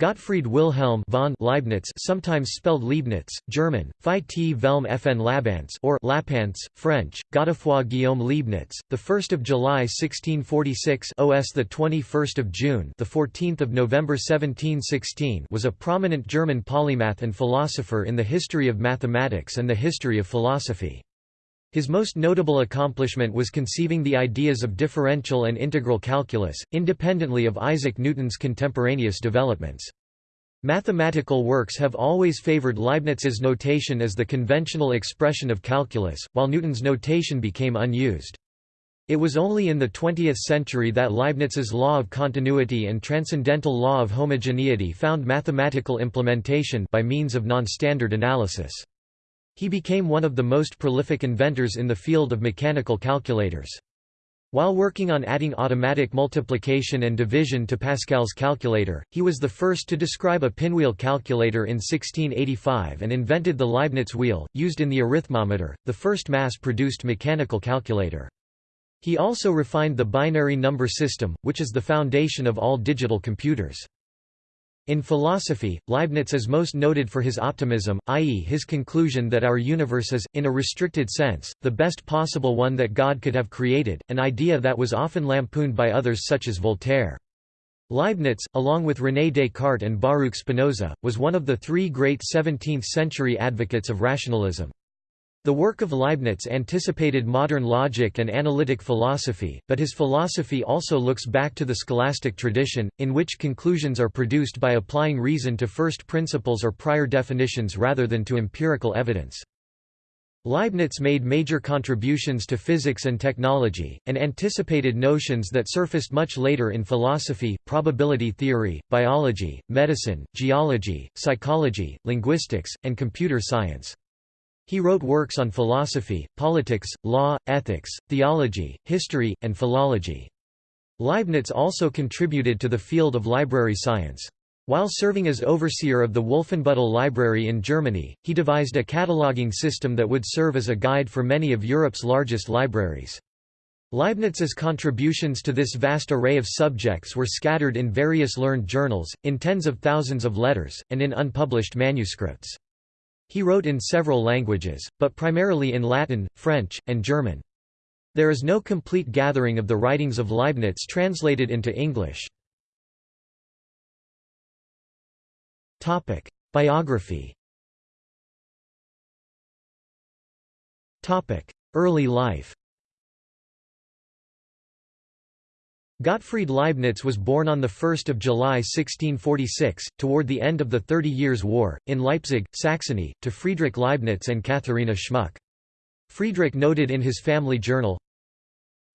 Gottfried Wilhelm von Leibniz sometimes spelled Leibniz, German, Phi T Velm Fn Labance or Lapance, French, Godefroy Guillaume Leibniz, the 1st of July 1646 OS the 21st of June the 14th of November 1716 was a prominent German polymath and philosopher in the history of mathematics and the history of philosophy. His most notable accomplishment was conceiving the ideas of differential and integral calculus, independently of Isaac Newton's contemporaneous developments. Mathematical works have always favored Leibniz's notation as the conventional expression of calculus, while Newton's notation became unused. It was only in the 20th century that Leibniz's law of continuity and transcendental law of homogeneity found mathematical implementation by means of non-standard analysis. He became one of the most prolific inventors in the field of mechanical calculators. While working on adding automatic multiplication and division to Pascal's calculator, he was the first to describe a pinwheel calculator in 1685 and invented the Leibniz wheel, used in the arithmometer, the first mass-produced mechanical calculator. He also refined the binary number system, which is the foundation of all digital computers. In philosophy, Leibniz is most noted for his optimism, i.e. his conclusion that our universe is, in a restricted sense, the best possible one that God could have created, an idea that was often lampooned by others such as Voltaire. Leibniz, along with René Descartes and Baruch Spinoza, was one of the three great 17th-century advocates of rationalism. The work of Leibniz anticipated modern logic and analytic philosophy, but his philosophy also looks back to the scholastic tradition, in which conclusions are produced by applying reason to first principles or prior definitions rather than to empirical evidence. Leibniz made major contributions to physics and technology, and anticipated notions that surfaced much later in philosophy, probability theory, biology, medicine, geology, psychology, linguistics, and computer science. He wrote works on philosophy, politics, law, ethics, theology, history, and philology. Leibniz also contributed to the field of library science. While serving as overseer of the Wolfenbüttel Library in Germany, he devised a cataloging system that would serve as a guide for many of Europe's largest libraries. Leibniz's contributions to this vast array of subjects were scattered in various learned journals, in tens of thousands of letters, and in unpublished manuscripts. He wrote in several languages, but primarily in Latin, French, and German. There is no complete gathering of the writings of Leibniz translated into English. Biography Early life Gottfried Leibniz was born on 1 July 1646, toward the end of the Thirty Years' War, in Leipzig, Saxony, to Friedrich Leibniz and Katharina Schmuck. Friedrich noted in his family journal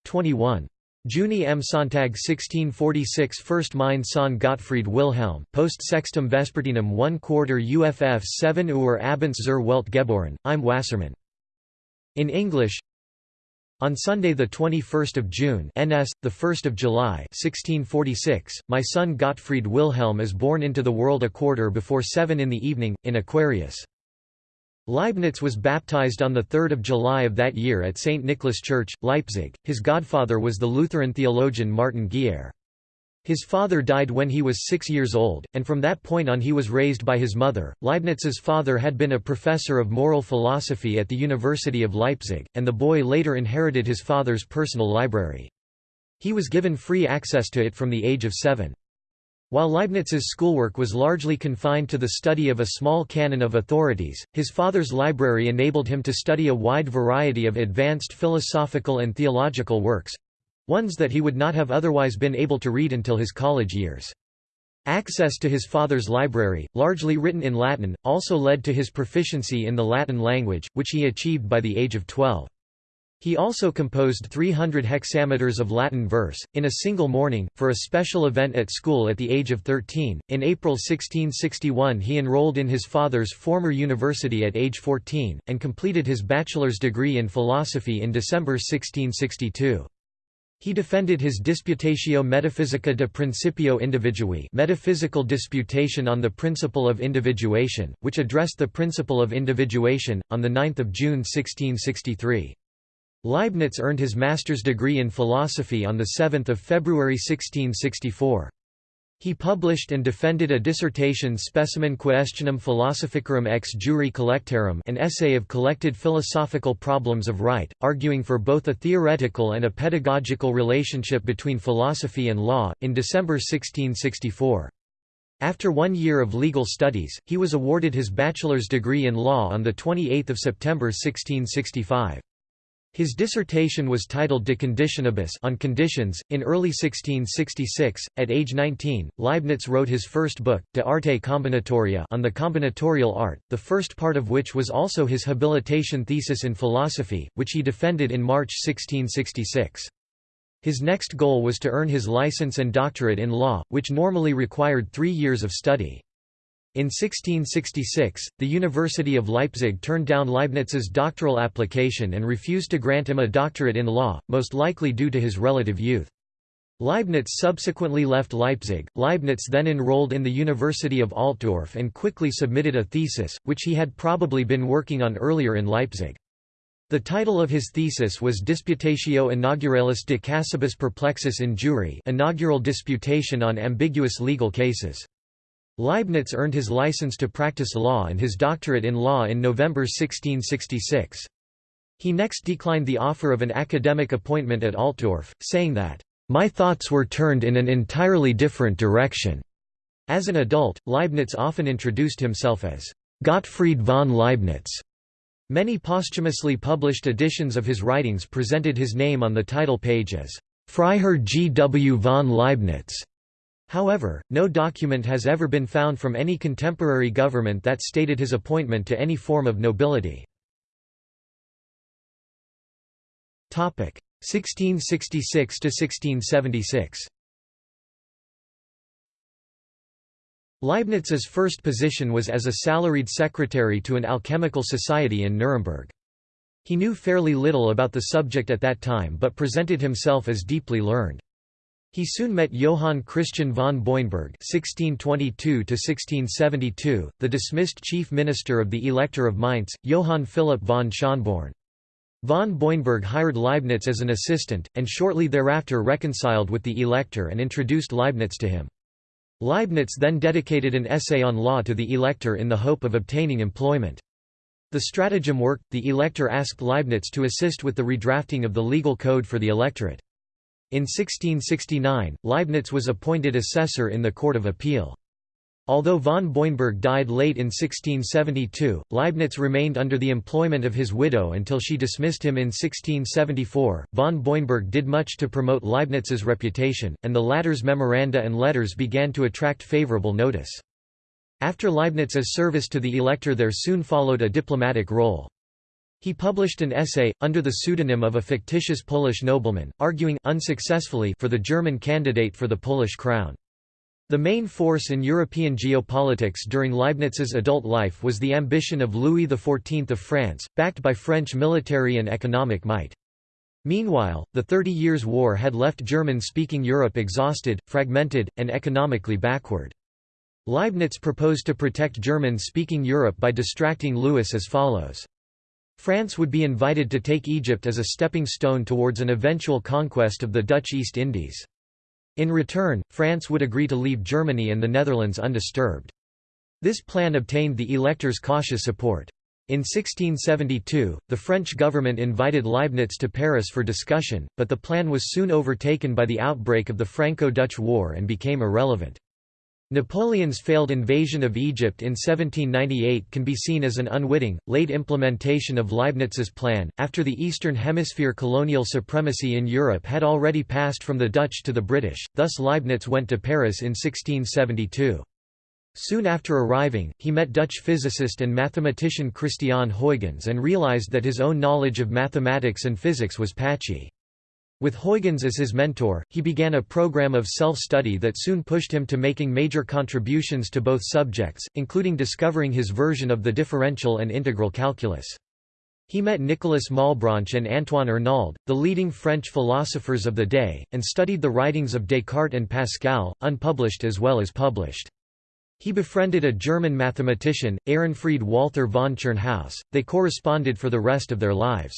21. Juni M. Sonntag 1646 First mein Sohn Gottfried Wilhelm, post sextum vespertinum 1 quarter UFF 7 Uhr abends zur Welt geboren, im Wassermann. In English on Sunday, 21 June NS, 1 July 1646, my son Gottfried Wilhelm is born into the world a quarter before seven in the evening, in Aquarius. Leibniz was baptized on 3 July of that year at St. Nicholas Church, Leipzig. His godfather was the Lutheran theologian Martin Geier. His father died when he was six years old, and from that point on he was raised by his mother. Leibniz's father had been a professor of moral philosophy at the University of Leipzig, and the boy later inherited his father's personal library. He was given free access to it from the age of seven. While Leibniz's schoolwork was largely confined to the study of a small canon of authorities, his father's library enabled him to study a wide variety of advanced philosophical and theological works, Ones that he would not have otherwise been able to read until his college years. Access to his father's library, largely written in Latin, also led to his proficiency in the Latin language, which he achieved by the age of 12. He also composed 300 hexameters of Latin verse, in a single morning, for a special event at school at the age of 13. In April 1661, he enrolled in his father's former university at age 14, and completed his bachelor's degree in philosophy in December 1662. He defended his Disputatio Metaphysica de Principio Individui metaphysical disputation on the principle of individuation, which addressed the principle of individuation, on 9 June 1663. Leibniz earned his master's degree in philosophy on 7 February 1664. He published and defended a dissertation Specimen Questionum Philosophicorum ex juri Collectarum an essay of collected philosophical problems of right, arguing for both a theoretical and a pedagogical relationship between philosophy and law, in December 1664. After one year of legal studies, he was awarded his bachelor's degree in law on 28 September 1665. His dissertation was titled De Conditionibus on conditions. In early 1666, at age 19, Leibniz wrote his first book, De Arte Combinatoria on the combinatorial art, the first part of which was also his habilitation thesis in philosophy, which he defended in March 1666. His next goal was to earn his license and doctorate in law, which normally required three years of study. In 1666, the University of Leipzig turned down Leibniz's doctoral application and refused to grant him a doctorate in law, most likely due to his relative youth. Leibniz subsequently left Leipzig. Leibniz then enrolled in the University of Altdorf and quickly submitted a thesis, which he had probably been working on earlier in Leipzig. The title of his thesis was Disputatio inauguralis de casibus perplexis in jure inaugural disputation on ambiguous legal cases. Leibniz earned his license to practice law and his doctorate in law in November 1666. He next declined the offer of an academic appointment at Altdorf, saying that, "...my thoughts were turned in an entirely different direction." As an adult, Leibniz often introduced himself as Gottfried von Leibniz. Many posthumously published editions of his writings presented his name on the title page as Freiherr G. W. von Leibniz. However, no document has ever been found from any contemporary government that stated his appointment to any form of nobility. 1666–1676 Leibniz's first position was as a salaried secretary to an alchemical society in Nuremberg. He knew fairly little about the subject at that time but presented himself as deeply learned. He soon met Johann Christian von Boineburg (1622–1672), the dismissed chief minister of the Elector of Mainz, Johann Philipp von Schönborn. Von Boineburg hired Leibniz as an assistant, and shortly thereafter reconciled with the Elector and introduced Leibniz to him. Leibniz then dedicated an essay on law to the Elector in the hope of obtaining employment. The stratagem worked, the Elector asked Leibniz to assist with the redrafting of the legal code for the electorate. In 1669, Leibniz was appointed assessor in the Court of Appeal. Although von Boineburg died late in 1672, Leibniz remained under the employment of his widow until she dismissed him in 1674. Von Boineburg did much to promote Leibniz's reputation, and the latter's memoranda and letters began to attract favorable notice. After Leibniz's service to the elector there soon followed a diplomatic role. He published an essay, under the pseudonym of a fictitious Polish nobleman, arguing unsuccessfully for the German candidate for the Polish crown. The main force in European geopolitics during Leibniz's adult life was the ambition of Louis XIV of France, backed by French military and economic might. Meanwhile, the Thirty Years' War had left German-speaking Europe exhausted, fragmented, and economically backward. Leibniz proposed to protect German-speaking Europe by distracting Louis as follows. France would be invited to take Egypt as a stepping stone towards an eventual conquest of the Dutch East Indies. In return, France would agree to leave Germany and the Netherlands undisturbed. This plan obtained the elector's cautious support. In 1672, the French government invited Leibniz to Paris for discussion, but the plan was soon overtaken by the outbreak of the Franco-Dutch War and became irrelevant. Napoleon's failed invasion of Egypt in 1798 can be seen as an unwitting, late implementation of Leibniz's plan, after the Eastern Hemisphere colonial supremacy in Europe had already passed from the Dutch to the British, thus Leibniz went to Paris in 1672. Soon after arriving, he met Dutch physicist and mathematician Christiaan Huygens and realized that his own knowledge of mathematics and physics was patchy. With Huygens as his mentor, he began a program of self-study that soon pushed him to making major contributions to both subjects, including discovering his version of the differential and integral calculus. He met Nicolas Malebranche and Antoine Arnauld, the leading French philosophers of the day, and studied the writings of Descartes and Pascal, unpublished as well as published. He befriended a German mathematician, Ehrenfried Walther von Tschirnhaus, they corresponded for the rest of their lives.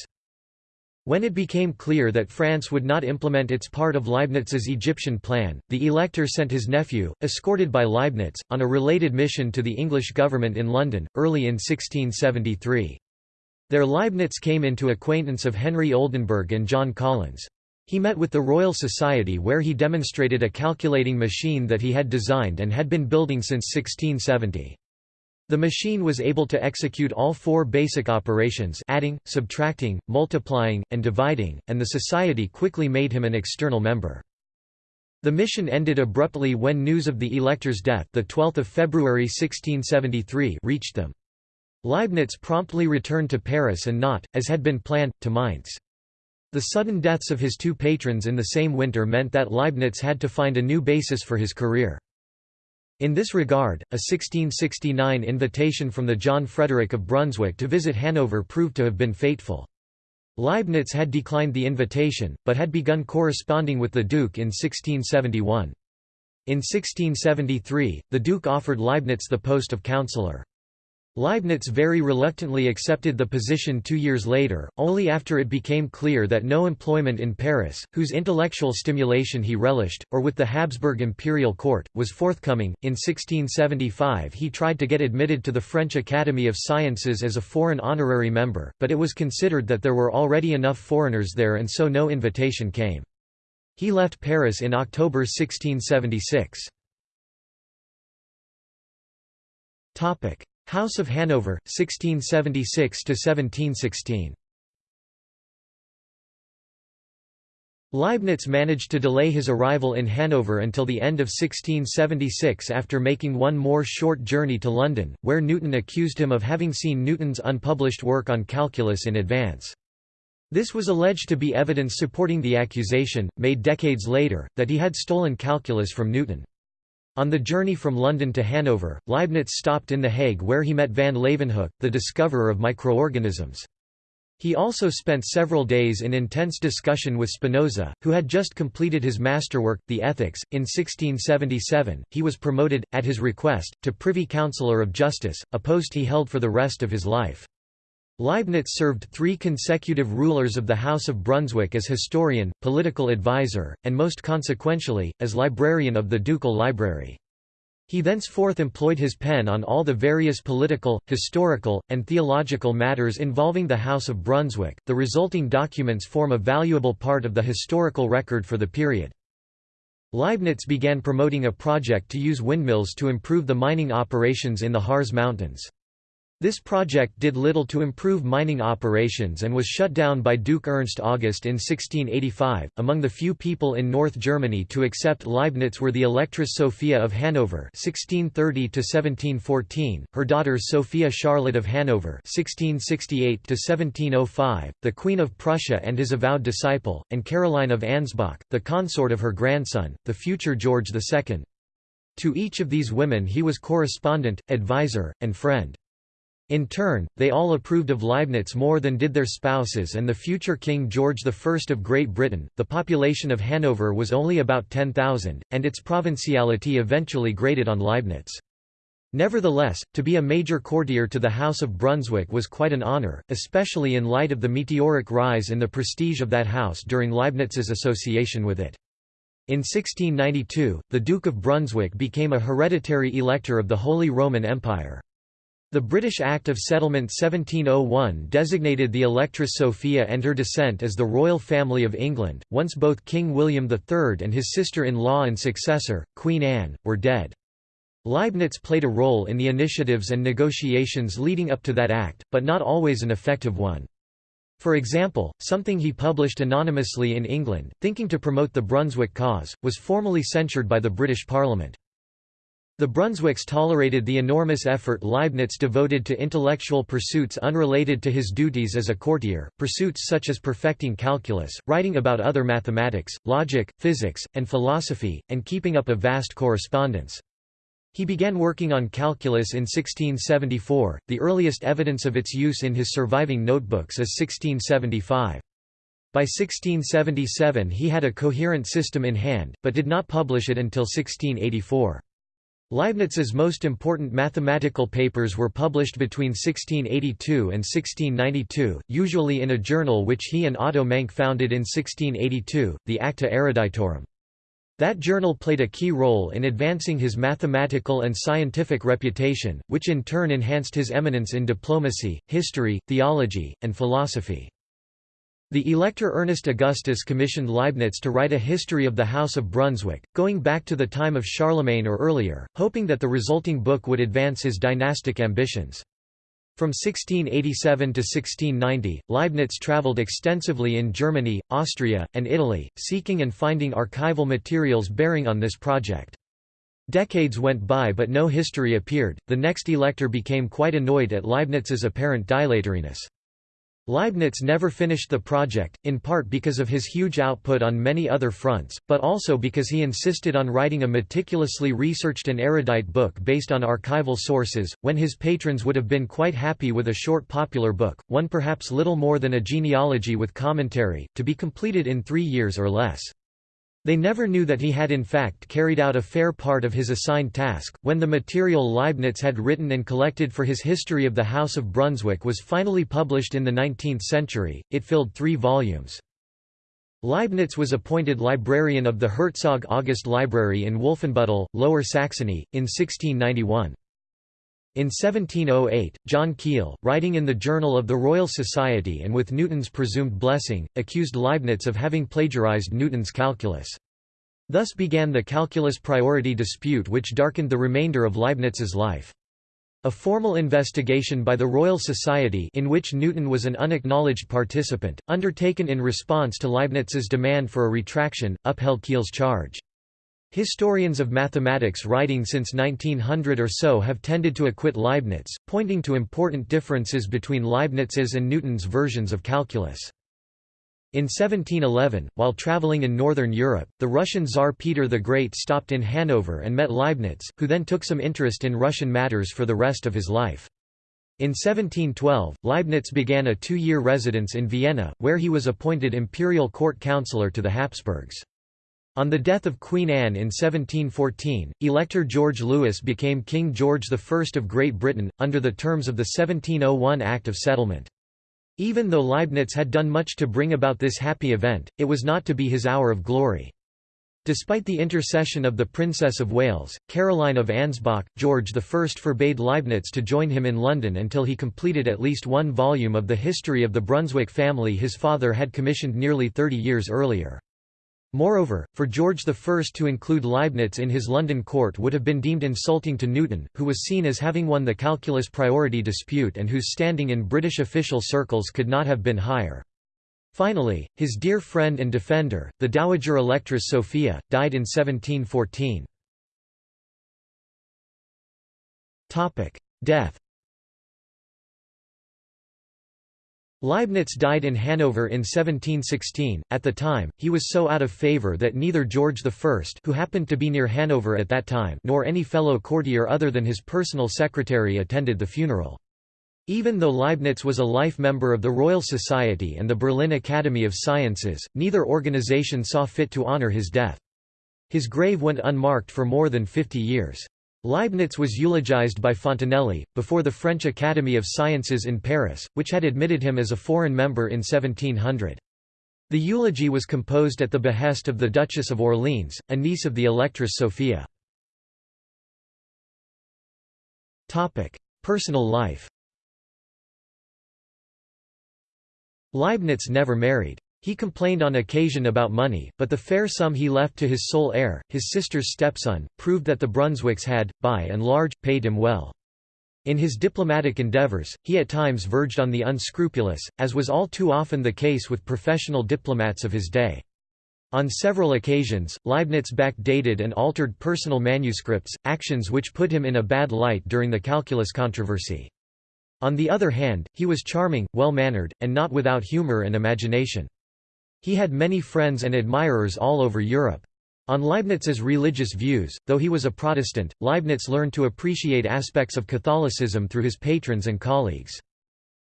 When it became clear that France would not implement its part of Leibniz's Egyptian plan, the elector sent his nephew, escorted by Leibniz, on a related mission to the English government in London, early in 1673. There Leibniz came into acquaintance of Henry Oldenburg and John Collins. He met with the Royal Society where he demonstrated a calculating machine that he had designed and had been building since 1670. The machine was able to execute all four basic operations adding, subtracting, multiplying, and dividing, and the society quickly made him an external member. The mission ended abruptly when news of the elector's death the 12th of February 1673 reached them. Leibniz promptly returned to Paris and not, as had been planned, to Mainz. The sudden deaths of his two patrons in the same winter meant that Leibniz had to find a new basis for his career. In this regard, a 1669 invitation from the John Frederick of Brunswick to visit Hanover proved to have been fateful. Leibniz had declined the invitation, but had begun corresponding with the Duke in 1671. In 1673, the Duke offered Leibniz the post of councillor. Leibniz very reluctantly accepted the position two years later, only after it became clear that no employment in Paris, whose intellectual stimulation he relished, or with the Habsburg imperial court, was forthcoming. In 1675 he tried to get admitted to the French Academy of Sciences as a foreign honorary member, but it was considered that there were already enough foreigners there and so no invitation came. He left Paris in October 1676. House of Hanover, 1676–1716 Leibniz managed to delay his arrival in Hanover until the end of 1676 after making one more short journey to London, where Newton accused him of having seen Newton's unpublished work on calculus in advance. This was alleged to be evidence supporting the accusation, made decades later, that he had stolen calculus from Newton. On the journey from London to Hanover, Leibniz stopped in The Hague where he met van Leeuwenhoek, the discoverer of microorganisms. He also spent several days in intense discussion with Spinoza, who had just completed his masterwork, The Ethics. In 1677, he was promoted, at his request, to Privy Councillor of Justice, a post he held for the rest of his life. Leibniz served three consecutive rulers of the House of Brunswick as historian, political advisor, and most consequentially, as librarian of the ducal library. He thenceforth employed his pen on all the various political, historical, and theological matters involving the House of Brunswick. The resulting documents form a valuable part of the historical record for the period. Leibniz began promoting a project to use windmills to improve the mining operations in the Harz Mountains. This project did little to improve mining operations and was shut down by Duke Ernst August in 1685. Among the few people in North Germany to accept Leibniz were the Electress Sophia of Hanover (1630–1714), her daughters Sophia Charlotte of Hanover (1668–1705), the Queen of Prussia and his avowed disciple, and Caroline of Ansbach, the consort of her grandson, the future George II. To each of these women he was correspondent, advisor, and friend. In turn, they all approved of Leibniz more than did their spouses and the future King George I of Great Britain. The population of Hanover was only about 10,000, and its provinciality eventually grated on Leibniz. Nevertheless, to be a major courtier to the House of Brunswick was quite an honour, especially in light of the meteoric rise in the prestige of that house during Leibniz's association with it. In 1692, the Duke of Brunswick became a hereditary elector of the Holy Roman Empire. The British Act of Settlement 1701 designated the Electress Sophia and her descent as the royal family of England, once both King William III and his sister-in-law and successor, Queen Anne, were dead. Leibniz played a role in the initiatives and negotiations leading up to that act, but not always an effective one. For example, something he published anonymously in England, thinking to promote the Brunswick cause, was formally censured by the British Parliament. The Brunswicks tolerated the enormous effort Leibniz devoted to intellectual pursuits unrelated to his duties as a courtier, pursuits such as perfecting calculus, writing about other mathematics, logic, physics, and philosophy, and keeping up a vast correspondence. He began working on calculus in 1674, the earliest evidence of its use in his surviving notebooks is 1675. By 1677 he had a coherent system in hand, but did not publish it until 1684. Leibniz's most important mathematical papers were published between 1682 and 1692, usually in a journal which he and Otto Mencke founded in 1682, the Acta Eruditorum. That journal played a key role in advancing his mathematical and scientific reputation, which in turn enhanced his eminence in diplomacy, history, theology, and philosophy. The Elector Ernest Augustus commissioned Leibniz to write a history of the House of Brunswick, going back to the time of Charlemagne or earlier, hoping that the resulting book would advance his dynastic ambitions. From 1687 to 1690, Leibniz traveled extensively in Germany, Austria, and Italy, seeking and finding archival materials bearing on this project. Decades went by but no history appeared. The next elector became quite annoyed at Leibniz's apparent dilatoriness. Leibniz never finished the project, in part because of his huge output on many other fronts, but also because he insisted on writing a meticulously researched and erudite book based on archival sources, when his patrons would have been quite happy with a short popular book, one perhaps little more than a genealogy with commentary, to be completed in three years or less. They never knew that he had in fact carried out a fair part of his assigned task. When the material Leibniz had written and collected for his History of the House of Brunswick was finally published in the 19th century, it filled three volumes. Leibniz was appointed librarian of the Herzog August Library in Wolfenbüttel, Lower Saxony, in 1691. In 1708, John Keill, writing in the Journal of the Royal Society and with Newton's presumed blessing, accused Leibniz of having plagiarized Newton's calculus. Thus began the calculus priority dispute which darkened the remainder of Leibniz's life. A formal investigation by the Royal Society in which Newton was an unacknowledged participant, undertaken in response to Leibniz's demand for a retraction, upheld Keill's charge. Historians of mathematics writing since 1900 or so have tended to acquit Leibniz, pointing to important differences between Leibniz's and Newton's versions of calculus. In 1711, while traveling in northern Europe, the Russian Tsar Peter the Great stopped in Hanover and met Leibniz, who then took some interest in Russian matters for the rest of his life. In 1712, Leibniz began a two-year residence in Vienna, where he was appointed imperial court councillor to the Habsburgs. On the death of Queen Anne in 1714, Elector George Louis became King George I of Great Britain, under the terms of the 1701 Act of Settlement. Even though Leibniz had done much to bring about this happy event, it was not to be his hour of glory. Despite the intercession of the Princess of Wales, Caroline of Ansbach, George I forbade Leibniz to join him in London until he completed at least one volume of the history of the Brunswick family his father had commissioned nearly 30 years earlier. Moreover, for George I to include Leibniz in his London court would have been deemed insulting to Newton, who was seen as having won the calculus priority dispute and whose standing in British official circles could not have been higher. Finally, his dear friend and defender, the Dowager Electress Sophia, died in 1714. Death Leibniz died in Hanover in 1716. At the time, he was so out of favor that neither George I, who happened to be near Hanover at that time, nor any fellow courtier other than his personal secretary attended the funeral. Even though Leibniz was a life member of the Royal Society and the Berlin Academy of Sciences, neither organization saw fit to honor his death. His grave went unmarked for more than 50 years. Leibniz was eulogized by Fontenelle, before the French Academy of Sciences in Paris, which had admitted him as a foreign member in 1700. The eulogy was composed at the behest of the Duchess of Orleans, a niece of the Electress Sophia. Personal life Leibniz never married. He complained on occasion about money, but the fair sum he left to his sole heir, his sister's stepson, proved that the Brunswicks had, by and large, paid him well. In his diplomatic endeavors, he at times verged on the unscrupulous, as was all too often the case with professional diplomats of his day. On several occasions, Leibniz backdated and altered personal manuscripts, actions which put him in a bad light during the calculus controversy. On the other hand, he was charming, well-mannered, and not without humor and imagination. He had many friends and admirers all over Europe. On Leibniz's religious views, though he was a Protestant, Leibniz learned to appreciate aspects of Catholicism through his patrons and colleagues.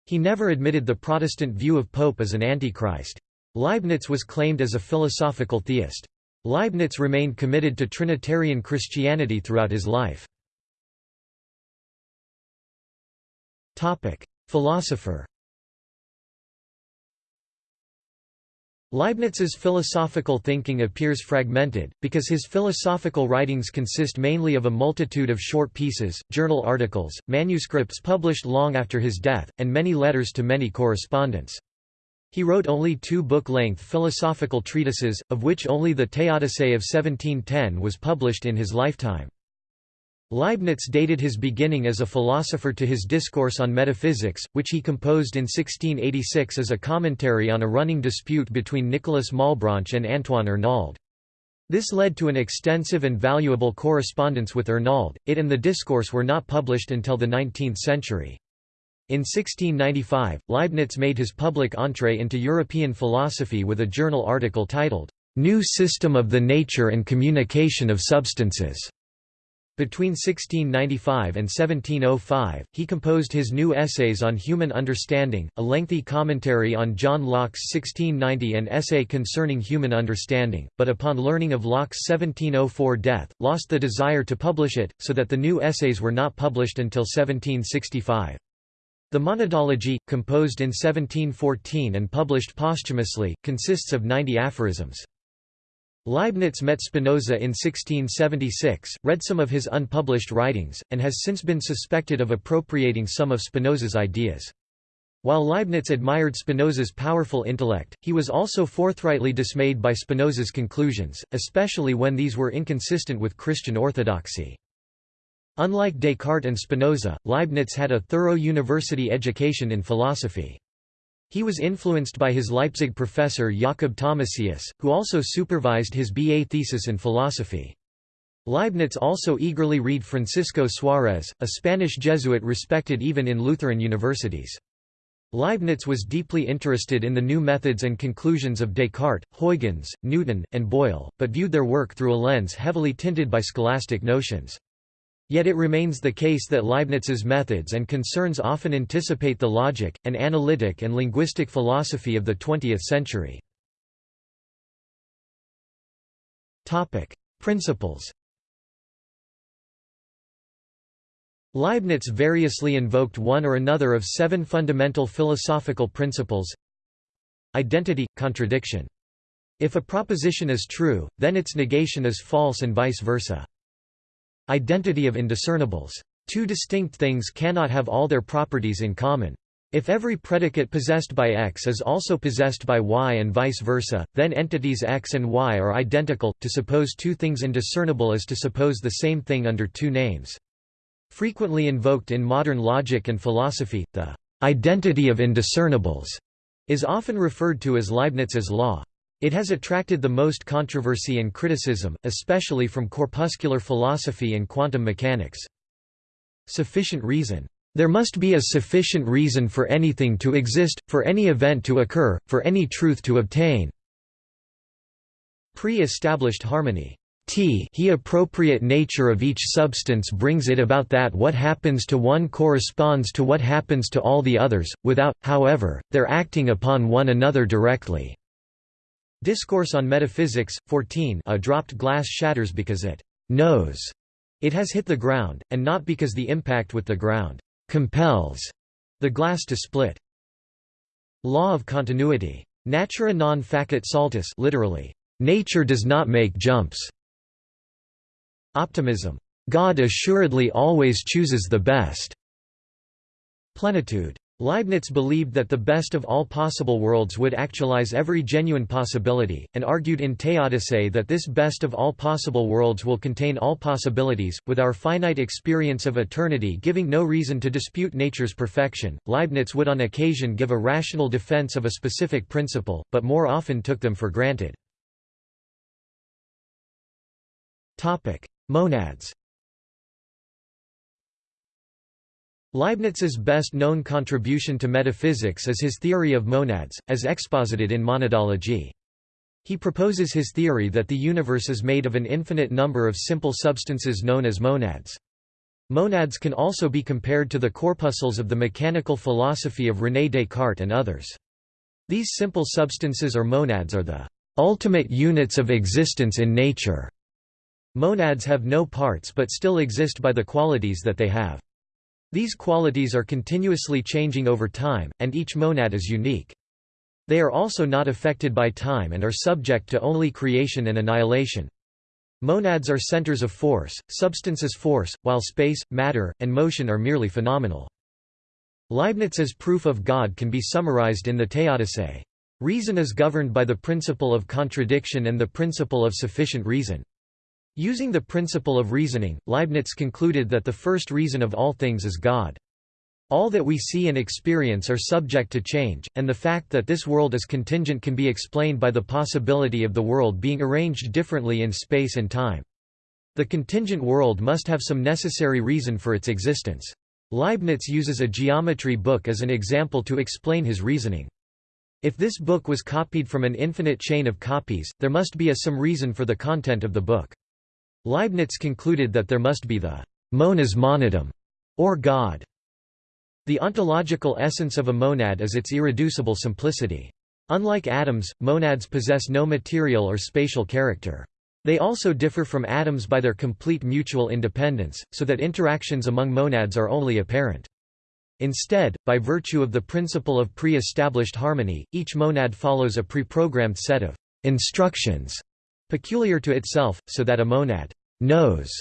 He never admitted the Protestant view of Pope as an antichrist. Leibniz was claimed as a philosophical theist. Leibniz remained committed to Trinitarian Christianity throughout his life. Philosopher Leibniz's philosophical thinking appears fragmented, because his philosophical writings consist mainly of a multitude of short pieces, journal articles, manuscripts published long after his death, and many letters to many correspondents. He wrote only two book-length philosophical treatises, of which only the Theodicee of 1710 was published in his lifetime. Leibniz dated his beginning as a philosopher to his Discourse on Metaphysics, which he composed in 1686 as a commentary on a running dispute between Nicolas Malebranche and Antoine Arnauld. This led to an extensive and valuable correspondence with Arnauld. It and the Discourse were not published until the 19th century. In 1695, Leibniz made his public entree into European philosophy with a journal article titled, New System of the Nature and Communication of Substances. Between 1695 and 1705, he composed his new Essays on Human Understanding, a lengthy commentary on John Locke's 1690 and Essay Concerning Human Understanding, but upon learning of Locke's 1704 death, lost the desire to publish it, so that the new essays were not published until 1765. The Monadology, composed in 1714 and published posthumously, consists of 90 aphorisms. Leibniz met Spinoza in 1676, read some of his unpublished writings, and has since been suspected of appropriating some of Spinoza's ideas. While Leibniz admired Spinoza's powerful intellect, he was also forthrightly dismayed by Spinoza's conclusions, especially when these were inconsistent with Christian orthodoxy. Unlike Descartes and Spinoza, Leibniz had a thorough university education in philosophy. He was influenced by his Leipzig professor Jakob Thomasius, who also supervised his BA thesis in philosophy. Leibniz also eagerly read Francisco Suarez, a Spanish Jesuit respected even in Lutheran universities. Leibniz was deeply interested in the new methods and conclusions of Descartes, Huygens, Newton, and Boyle, but viewed their work through a lens heavily tinted by scholastic notions. Yet it remains the case that Leibniz's methods and concerns often anticipate the logic, and analytic and linguistic philosophy of the 20th century. Principles Leibniz variously invoked one or another of seven fundamental philosophical principles Identity – contradiction. If a proposition is true, then its negation is false and vice versa. Identity of indiscernibles. Two distinct things cannot have all their properties in common. If every predicate possessed by X is also possessed by Y and vice versa, then entities X and Y are identical. To suppose two things indiscernible is to suppose the same thing under two names. Frequently invoked in modern logic and philosophy, the identity of indiscernibles is often referred to as Leibniz's law. It has attracted the most controversy and criticism, especially from corpuscular philosophy and quantum mechanics. Sufficient reason. There must be a sufficient reason for anything to exist, for any event to occur, for any truth to obtain. Pre-established harmony. T he appropriate nature of each substance brings it about that what happens to one corresponds to what happens to all the others, without, however, their acting upon one another directly. Discourse on Metaphysics, 14 A dropped glass shatters because it knows it has hit the ground, and not because the impact with the ground compels the glass to split. Law of continuity. Natura non facit saltus literally, nature does not make jumps. Optimism. God assuredly always chooses the best. Plenitude. Leibniz believed that the best of all possible worlds would actualize every genuine possibility, and argued in Theodicee that this best of all possible worlds will contain all possibilities, with our finite experience of eternity giving no reason to dispute nature's perfection. Leibniz would on occasion give a rational defense of a specific principle, but more often took them for granted. Monads Leibniz's best-known contribution to metaphysics is his theory of monads, as exposited in Monadology. He proposes his theory that the universe is made of an infinite number of simple substances known as monads. Monads can also be compared to the corpuscles of the mechanical philosophy of René Descartes and others. These simple substances or monads are the ultimate units of existence in nature. Monads have no parts but still exist by the qualities that they have. These qualities are continuously changing over time, and each monad is unique. They are also not affected by time and are subject to only creation and annihilation. Monads are centers of force, substance is force, while space, matter, and motion are merely phenomenal. Leibniz's proof of God can be summarized in the Theodicee. Reason is governed by the principle of contradiction and the principle of sufficient reason. Using the principle of reasoning, Leibniz concluded that the first reason of all things is God. All that we see and experience are subject to change, and the fact that this world is contingent can be explained by the possibility of the world being arranged differently in space and time. The contingent world must have some necessary reason for its existence. Leibniz uses a geometry book as an example to explain his reasoning. If this book was copied from an infinite chain of copies, there must be a some reason for the content of the book. Leibniz concluded that there must be the «monas monadum», or God. The ontological essence of a monad is its irreducible simplicity. Unlike atoms, monads possess no material or spatial character. They also differ from atoms by their complete mutual independence, so that interactions among monads are only apparent. Instead, by virtue of the principle of pre-established harmony, each monad follows a pre-programmed set of instructions peculiar to itself, so that a monad knows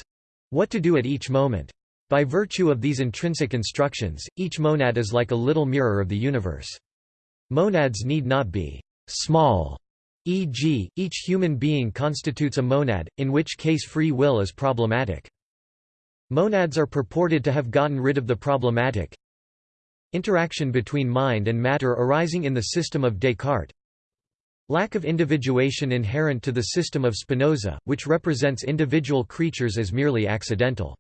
what to do at each moment. By virtue of these intrinsic instructions, each monad is like a little mirror of the universe. Monads need not be small, e.g., each human being constitutes a monad, in which case free will is problematic. Monads are purported to have gotten rid of the problematic interaction between mind and matter arising in the system of Descartes, Lack of individuation inherent to the system of Spinoza, which represents individual creatures as merely accidental.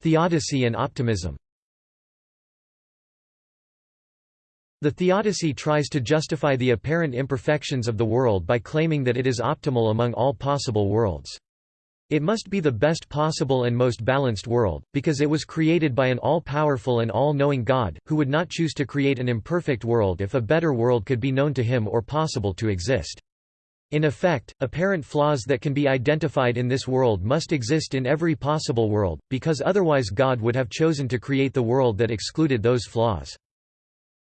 Theodicy and optimism The theodicy tries to justify the apparent imperfections of the world by claiming that it is optimal among all possible worlds. It must be the best possible and most balanced world, because it was created by an all-powerful and all-knowing God, who would not choose to create an imperfect world if a better world could be known to him or possible to exist. In effect, apparent flaws that can be identified in this world must exist in every possible world, because otherwise God would have chosen to create the world that excluded those flaws.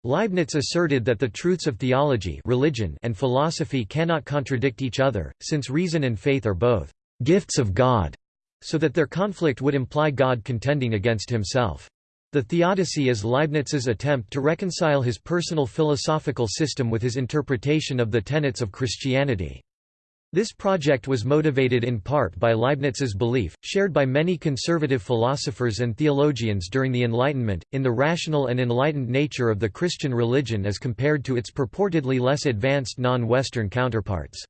Leibniz asserted that the truths of theology religion and philosophy cannot contradict each other, since reason and faith are both gifts of God, so that their conflict would imply God contending against himself. The Theodicy is Leibniz's attempt to reconcile his personal philosophical system with his interpretation of the tenets of Christianity. This project was motivated in part by Leibniz's belief, shared by many conservative philosophers and theologians during the Enlightenment, in the rational and enlightened nature of the Christian religion as compared to its purportedly less advanced non-Western counterparts.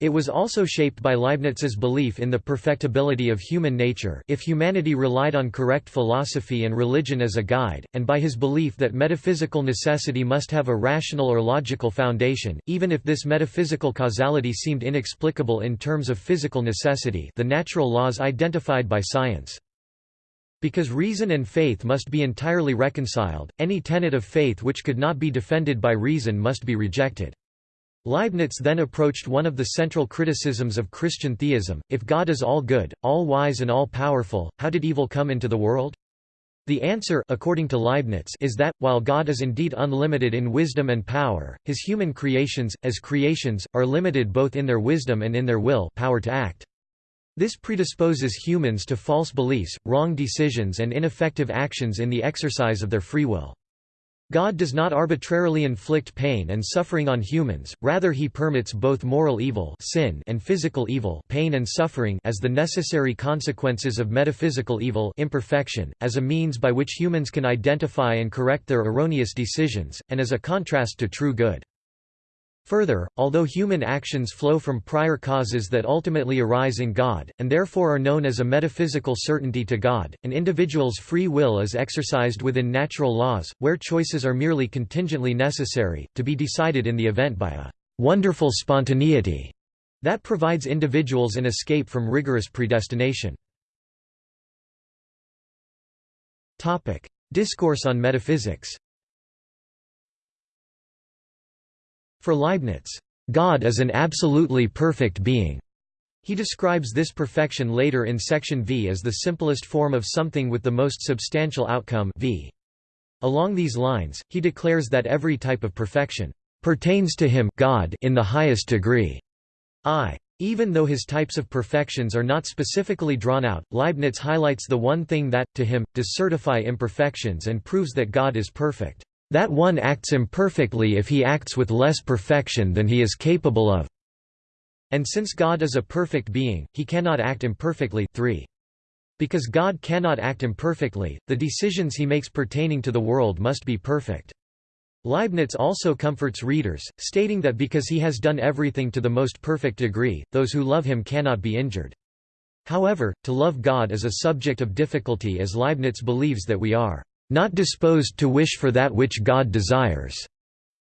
It was also shaped by Leibniz's belief in the perfectibility of human nature if humanity relied on correct philosophy and religion as a guide, and by his belief that metaphysical necessity must have a rational or logical foundation, even if this metaphysical causality seemed inexplicable in terms of physical necessity the natural laws identified by science. Because reason and faith must be entirely reconciled, any tenet of faith which could not be defended by reason must be rejected. Leibniz then approached one of the central criticisms of Christian theism, if God is all good, all wise and all powerful, how did evil come into the world? The answer according to Leibniz is that, while God is indeed unlimited in wisdom and power, his human creations, as creations, are limited both in their wisdom and in their will power to act. This predisposes humans to false beliefs, wrong decisions and ineffective actions in the exercise of their free will. God does not arbitrarily inflict pain and suffering on humans, rather he permits both moral evil sin and physical evil pain and suffering as the necessary consequences of metaphysical evil imperfection, as a means by which humans can identify and correct their erroneous decisions, and as a contrast to true good. Further, although human actions flow from prior causes that ultimately arise in God, and therefore are known as a metaphysical certainty to God, an individual's free will is exercised within natural laws, where choices are merely contingently necessary, to be decided in the event by a wonderful spontaneity that provides individuals an escape from rigorous predestination. Discourse on metaphysics For Leibniz, God is an absolutely perfect being. He describes this perfection later in section V as the simplest form of something with the most substantial outcome v. Along these lines, he declares that every type of perfection pertains to him God in the highest degree. I. Even though his types of perfections are not specifically drawn out, Leibniz highlights the one thing that, to him, does certify imperfections and proves that God is perfect. That one acts imperfectly if he acts with less perfection than he is capable of. And since God is a perfect being, he cannot act imperfectly 3. Because God cannot act imperfectly, the decisions he makes pertaining to the world must be perfect. Leibniz also comforts readers, stating that because he has done everything to the most perfect degree, those who love him cannot be injured. However, to love God is a subject of difficulty as Leibniz believes that we are not disposed to wish for that which God desires,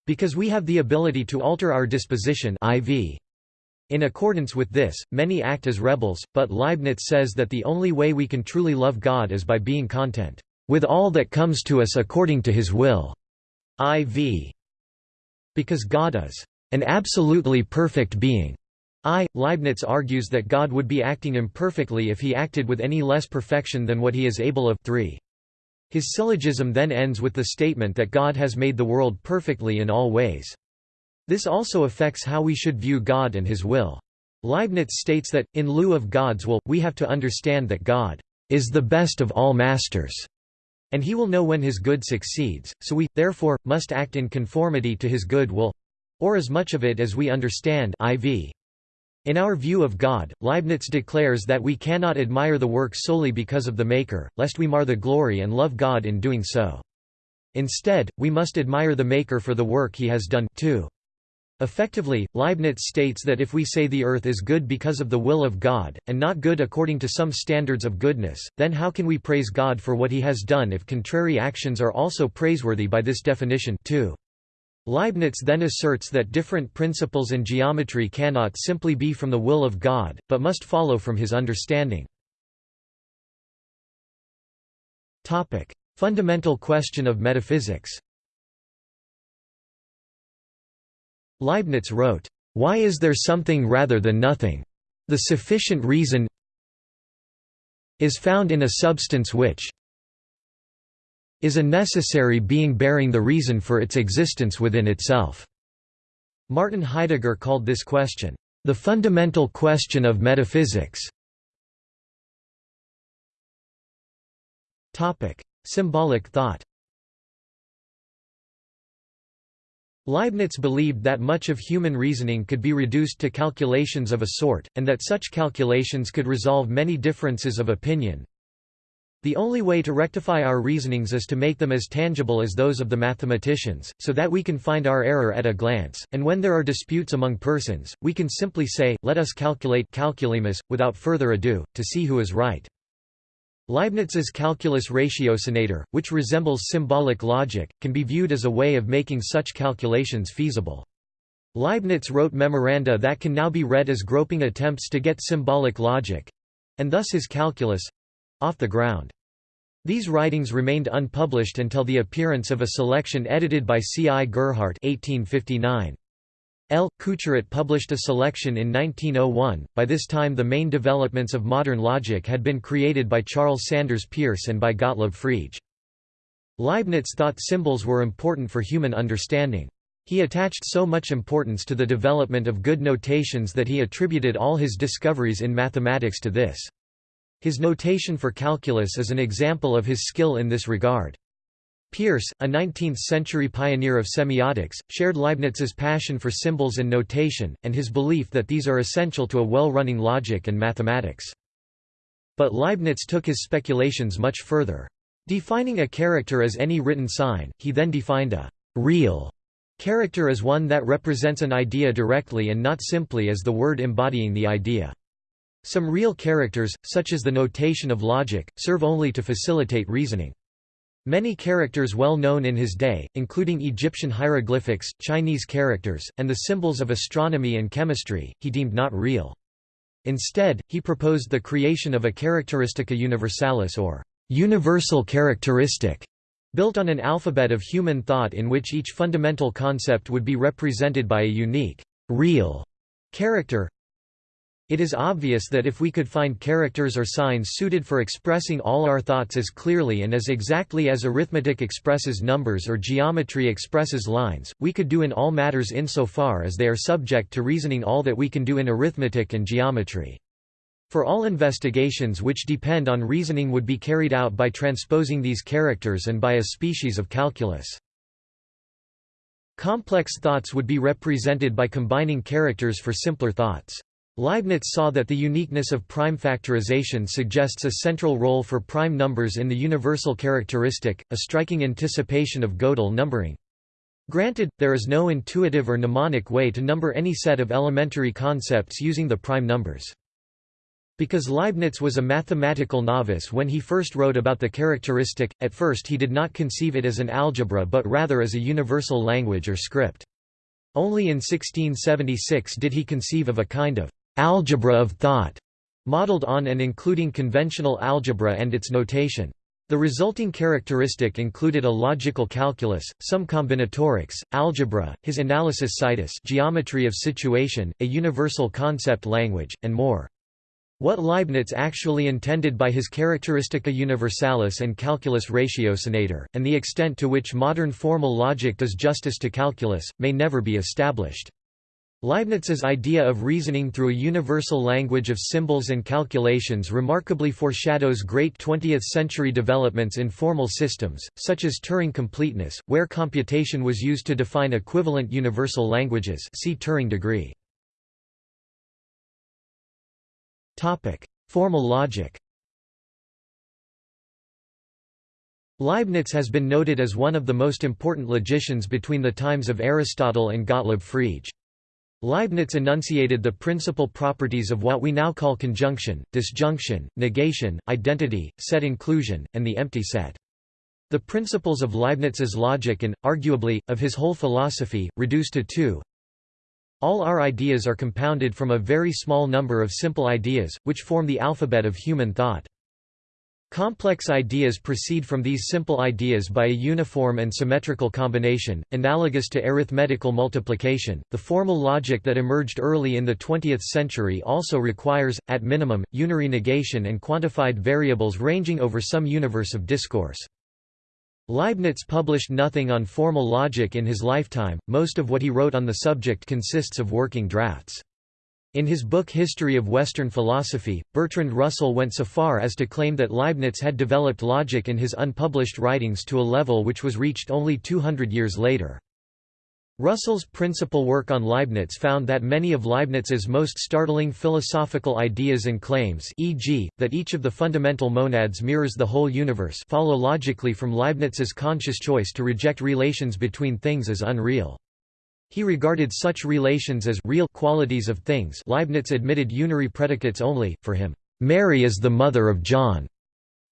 because we have the ability to alter our disposition IV. In accordance with this, many act as rebels, but Leibniz says that the only way we can truly love God is by being content with all that comes to us according to his will. IV. Because God is an absolutely perfect being. I. Leibniz argues that God would be acting imperfectly if he acted with any less perfection than what he is able of 3. His syllogism then ends with the statement that God has made the world perfectly in all ways. This also affects how we should view God and his will. Leibniz states that, in lieu of God's will, we have to understand that God is the best of all masters, and he will know when his good succeeds, so we, therefore, must act in conformity to his good will—or as much of it as we understand IV. In our view of God, Leibniz declares that we cannot admire the work solely because of the Maker, lest we mar the glory and love God in doing so. Instead, we must admire the Maker for the work he has done too. Effectively, Leibniz states that if we say the earth is good because of the will of God, and not good according to some standards of goodness, then how can we praise God for what he has done if contrary actions are also praiseworthy by this definition too? Leibniz then asserts that different principles in geometry cannot simply be from the will of God, but must follow from his understanding. Topic: Fundamental question of metaphysics Leibniz wrote, "...why is there something rather than nothing? The sufficient reason is found in a substance which is a necessary being bearing the reason for its existence within itself." Martin Heidegger called this question, "...the fundamental question of metaphysics." Topic: Symbolic thought Leibniz believed that much of human reasoning could be reduced to calculations of a sort, and that such calculations could resolve many differences of opinion. The only way to rectify our reasonings is to make them as tangible as those of the mathematicians, so that we can find our error at a glance, and when there are disputes among persons, we can simply say, let us calculate calculemus, without further ado, to see who is right. Leibniz's calculus ratiocinator, which resembles symbolic logic, can be viewed as a way of making such calculations feasible. Leibniz wrote memoranda that can now be read as groping attempts to get symbolic logic—and thus his calculus—off the ground. These writings remained unpublished until the appearance of a selection edited by C. I. Gerhardt 1859. L. Couturat published a selection in 1901. By this time, the main developments of modern logic had been created by Charles Sanders Peirce and by Gottlob Frege. Leibniz thought symbols were important for human understanding. He attached so much importance to the development of good notations that he attributed all his discoveries in mathematics to this. His notation for calculus is an example of his skill in this regard. Peirce, a 19th-century pioneer of semiotics, shared Leibniz's passion for symbols and notation, and his belief that these are essential to a well-running logic and mathematics. But Leibniz took his speculations much further. Defining a character as any written sign, he then defined a «real» character as one that represents an idea directly and not simply as the word embodying the idea. Some real characters, such as the notation of logic, serve only to facilitate reasoning. Many characters well known in his day, including Egyptian hieroglyphics, Chinese characters, and the symbols of astronomy and chemistry, he deemed not real. Instead, he proposed the creation of a characteristica universalis or universal characteristic, built on an alphabet of human thought in which each fundamental concept would be represented by a unique, real character. It is obvious that if we could find characters or signs suited for expressing all our thoughts as clearly and as exactly as arithmetic expresses numbers or geometry expresses lines, we could do in all matters insofar as they are subject to reasoning all that we can do in arithmetic and geometry. For all investigations which depend on reasoning would be carried out by transposing these characters and by a species of calculus. Complex thoughts would be represented by combining characters for simpler thoughts. Leibniz saw that the uniqueness of prime factorization suggests a central role for prime numbers in the universal characteristic, a striking anticipation of Gödel numbering. Granted, there is no intuitive or mnemonic way to number any set of elementary concepts using the prime numbers. Because Leibniz was a mathematical novice when he first wrote about the characteristic, at first he did not conceive it as an algebra but rather as a universal language or script. Only in 1676 did he conceive of a kind of algebra of thought, modeled on and including conventional algebra and its notation. The resulting characteristic included a logical calculus, some combinatorics, algebra, his analysis situs geometry of situation, a universal concept language, and more. What Leibniz actually intended by his Characteristica Universalis and Calculus Ratiocinator, and the extent to which modern formal logic does justice to calculus, may never be established. Leibniz's idea of reasoning through a universal language of symbols and calculations remarkably foreshadows great 20th-century developments in formal systems, such as Turing completeness, where computation was used to define equivalent universal languages see Turing degree. Formal logic Leibniz has been noted as one of the most important logicians between the times of Aristotle and Gottlob Frege. Leibniz enunciated the principal properties of what we now call conjunction, disjunction, negation, identity, set inclusion, and the empty set. The principles of Leibniz's logic and, arguably, of his whole philosophy, reduced to two. All our ideas are compounded from a very small number of simple ideas, which form the alphabet of human thought. Complex ideas proceed from these simple ideas by a uniform and symmetrical combination, analogous to arithmetical multiplication. The formal logic that emerged early in the 20th century also requires, at minimum, unary negation and quantified variables ranging over some universe of discourse. Leibniz published nothing on formal logic in his lifetime, most of what he wrote on the subject consists of working drafts. In his book History of Western Philosophy, Bertrand Russell went so far as to claim that Leibniz had developed logic in his unpublished writings to a level which was reached only 200 years later. Russell's principal work on Leibniz found that many of Leibniz's most startling philosophical ideas and claims e.g., that each of the fundamental monads mirrors the whole universe follow logically from Leibniz's conscious choice to reject relations between things as unreal. He regarded such relations as real qualities of things Leibniz admitted unary predicates only, for him, "'Mary is the mother of John'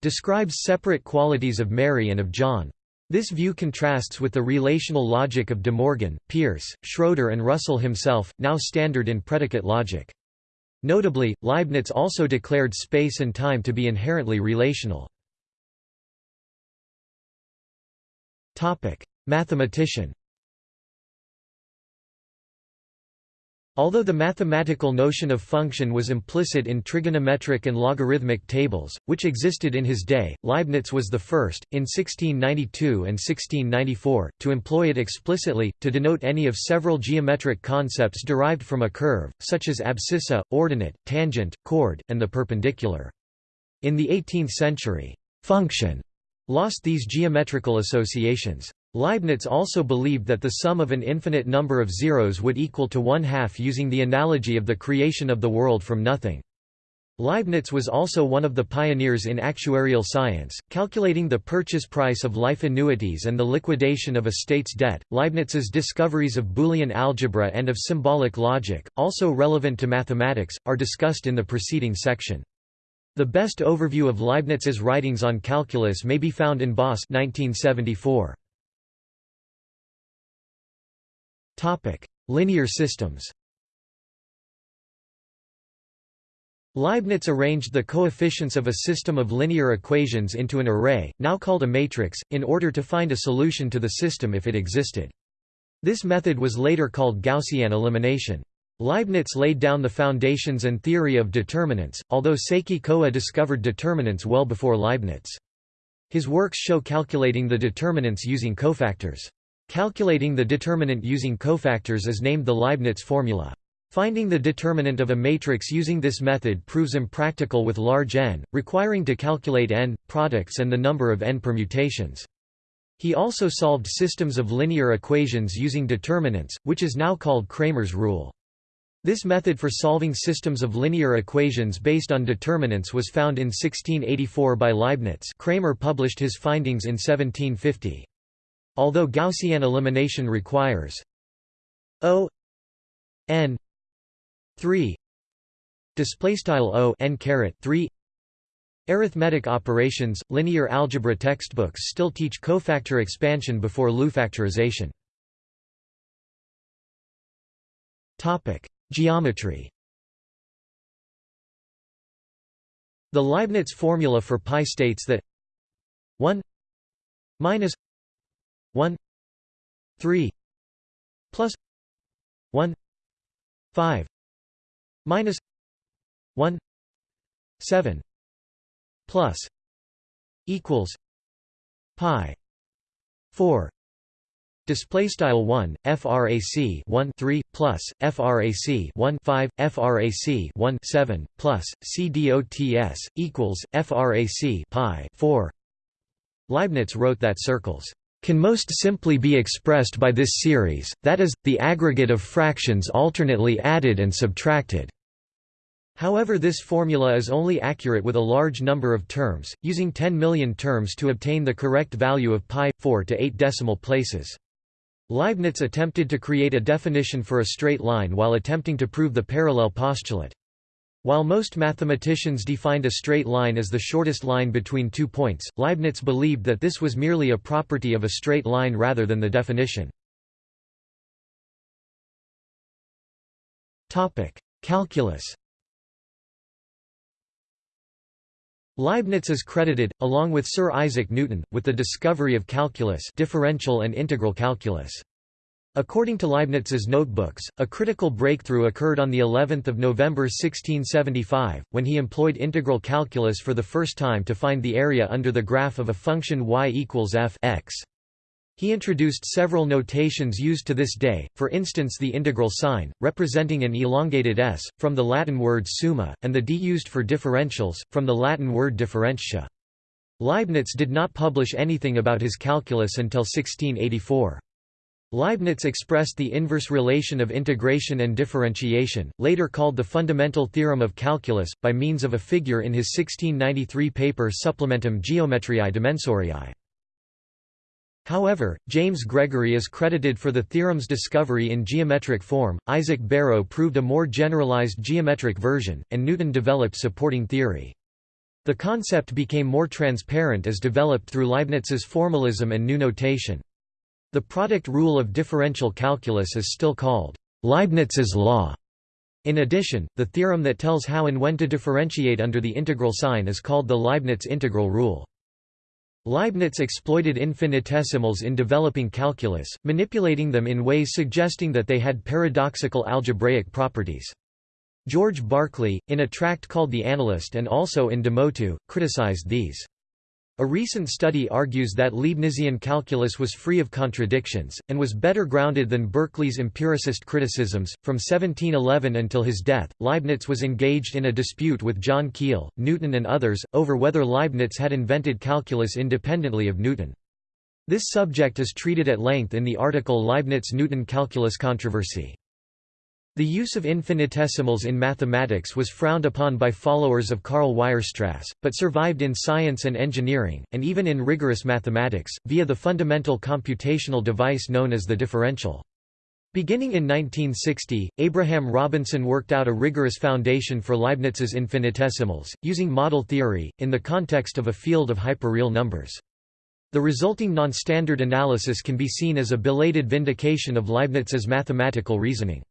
describes separate qualities of Mary and of John. This view contrasts with the relational logic of De Morgan, Peirce, Schroeder and Russell himself, now standard in predicate logic. Notably, Leibniz also declared space and time to be inherently relational. Mathematician Although the mathematical notion of function was implicit in trigonometric and logarithmic tables, which existed in his day, Leibniz was the first, in 1692 and 1694, to employ it explicitly, to denote any of several geometric concepts derived from a curve, such as abscissa, ordinate, tangent, chord, and the perpendicular. In the 18th century, function lost these geometrical associations. Leibniz also believed that the sum of an infinite number of zeros would equal to one half using the analogy of the creation of the world from nothing. Leibniz was also one of the pioneers in actuarial science, calculating the purchase price of life annuities and the liquidation of a state's debt. Leibniz's discoveries of Boolean algebra and of symbolic logic, also relevant to mathematics, are discussed in the preceding section. The best overview of Leibniz's writings on calculus may be found in Bos 1974. Topic: Linear systems. Leibniz arranged the coefficients of a system of linear equations into an array, now called a matrix, in order to find a solution to the system if it existed. This method was later called Gaussian elimination. Leibniz laid down the foundations and theory of determinants, although Seki Kowa discovered determinants well before Leibniz. His works show calculating the determinants using cofactors. Calculating the determinant using cofactors is named the Leibniz formula. Finding the determinant of a matrix using this method proves impractical with large n, requiring to calculate n, products and the number of n permutations. He also solved systems of linear equations using determinants, which is now called Cramer's rule. This method for solving systems of linear equations based on determinants was found in 1684 by Leibniz Cramer published his findings in 1750. Although Gaussian elimination requires O n 3 display style O n caret 3 Arithmetic operations, linear algebra textbooks still teach cofactor expansion before LU factorization. Topic: Geometry The Leibniz formula for pi states that 1 minus 1 3 plus 1 5 minus 1 7 plus equals pi 4 display style 1 frac 1 3 plus frac 1 5 frac 1 7 plus cdots equals frac pi 4 Leibniz wrote that circles can most simply be expressed by this series that is the aggregate of fractions alternately added and subtracted However this formula is only accurate with a large number of terms, using 10 million terms to obtain the correct value of pi, 4 to 8 decimal places. Leibniz attempted to create a definition for a straight line while attempting to prove the parallel postulate. While most mathematicians defined a straight line as the shortest line between two points, Leibniz believed that this was merely a property of a straight line rather than the definition. Calculus Leibniz is credited, along with Sir Isaac Newton, with the discovery of calculus differential and integral calculus. According to Leibniz's notebooks, a critical breakthrough occurred on the 11th of November 1675 when he employed integral calculus for the first time to find the area under the graph of a function y equals f x. He introduced several notations used to this day, for instance the integral sign, representing an elongated s, from the Latin word summa, and the d used for differentials, from the Latin word differentia. Leibniz did not publish anything about his calculus until 1684. Leibniz expressed the inverse relation of integration and differentiation, later called the fundamental theorem of calculus, by means of a figure in his 1693 paper Supplementum Geometriae Dimensoriae. However, James Gregory is credited for the theorem's discovery in geometric form, Isaac Barrow proved a more generalized geometric version, and Newton developed supporting theory. The concept became more transparent as developed through Leibniz's formalism and new notation. The product rule of differential calculus is still called Leibniz's law. In addition, the theorem that tells how and when to differentiate under the integral sign is called the Leibniz integral rule. Leibniz exploited infinitesimals in developing calculus, manipulating them in ways suggesting that they had paradoxical algebraic properties. George Berkeley, in a tract called The Analyst and also in De Motu, criticized these. A recent study argues that Leibnizian calculus was free of contradictions, and was better grounded than Berkeley's empiricist criticisms. From 1711 until his death, Leibniz was engaged in a dispute with John Keill, Newton, and others, over whether Leibniz had invented calculus independently of Newton. This subject is treated at length in the article Leibniz Newton Calculus Controversy. The use of infinitesimals in mathematics was frowned upon by followers of Karl Weierstrass, but survived in science and engineering, and even in rigorous mathematics, via the fundamental computational device known as the differential. Beginning in 1960, Abraham Robinson worked out a rigorous foundation for Leibniz's infinitesimals, using model theory, in the context of a field of hyperreal numbers. The resulting non-standard analysis can be seen as a belated vindication of Leibniz's mathematical reasoning.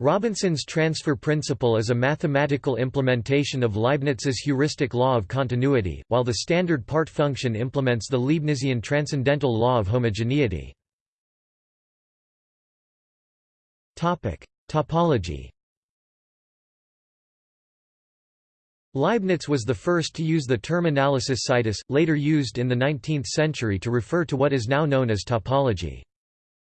Robinson's transfer principle is a mathematical implementation of Leibniz's heuristic law of continuity, while the standard part function implements the Leibnizian transcendental law of homogeneity. Topic: Topology Leibniz was the first to use the term analysis situs, later used in the 19th century to refer to what is now known as topology.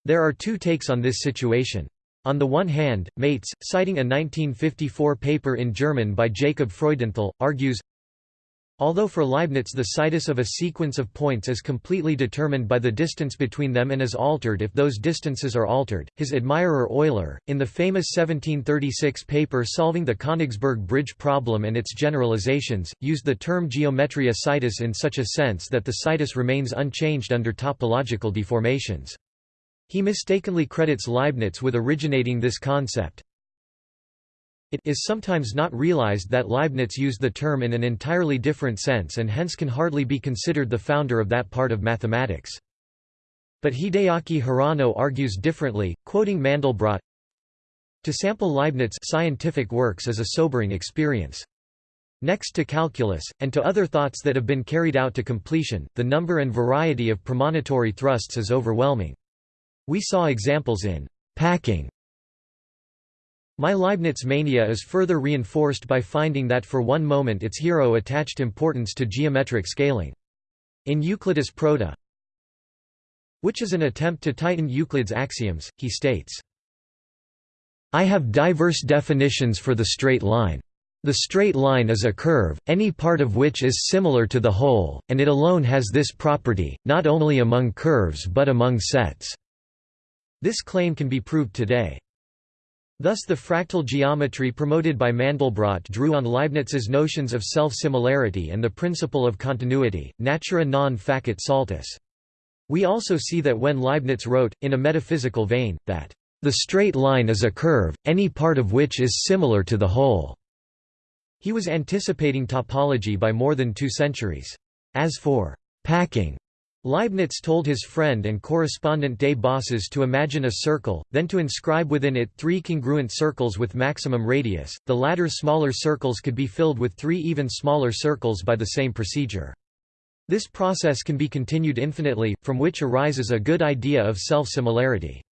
There are two takes on this situation. On the one hand, Mates, citing a 1954 paper in German by Jacob Freudenthal, argues, Although for Leibniz the situs of a sequence of points is completely determined by the distance between them and is altered if those distances are altered, his admirer Euler, in the famous 1736 paper solving the Königsberg bridge problem and its generalizations, used the term geometria situs in such a sense that the situs remains unchanged under topological deformations. He mistakenly credits Leibniz with originating this concept, it is sometimes not realized that Leibniz used the term in an entirely different sense and hence can hardly be considered the founder of that part of mathematics. But Hideaki Hirano argues differently, quoting Mandelbrot, To sample Leibniz scientific works is a sobering experience. Next to calculus, and to other thoughts that have been carried out to completion, the number and variety of premonitory thrusts is overwhelming. We saw examples in packing my Leibniz mania is further reinforced by finding that for one moment its hero attached importance to geometric scaling. In Euclidis Prota, which is an attempt to tighten Euclid's axioms, he states, I have diverse definitions for the straight line. The straight line is a curve, any part of which is similar to the whole, and it alone has this property, not only among curves but among sets. This claim can be proved today. Thus the fractal geometry promoted by Mandelbrot drew on Leibniz's notions of self-similarity and the principle of continuity, natura non facit saltus. We also see that when Leibniz wrote, in a metaphysical vein, that, "...the straight line is a curve, any part of which is similar to the whole." He was anticipating topology by more than two centuries. As for packing, Leibniz told his friend and correspondent de Bosses to imagine a circle, then to inscribe within it three congruent circles with maximum radius, the latter smaller circles could be filled with three even smaller circles by the same procedure. This process can be continued infinitely, from which arises a good idea of self-similarity.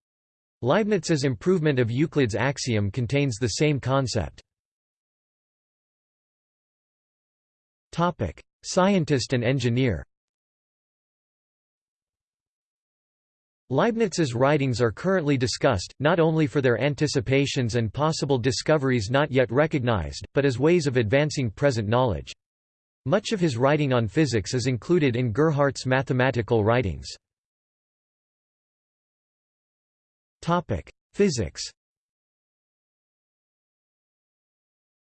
Leibniz's improvement of Euclid's axiom contains the same concept. Scientist and engineer Leibniz's writings are currently discussed, not only for their anticipations and possible discoveries not yet recognized, but as ways of advancing present knowledge. Much of his writing on physics is included in Gerhardt's mathematical writings. Physics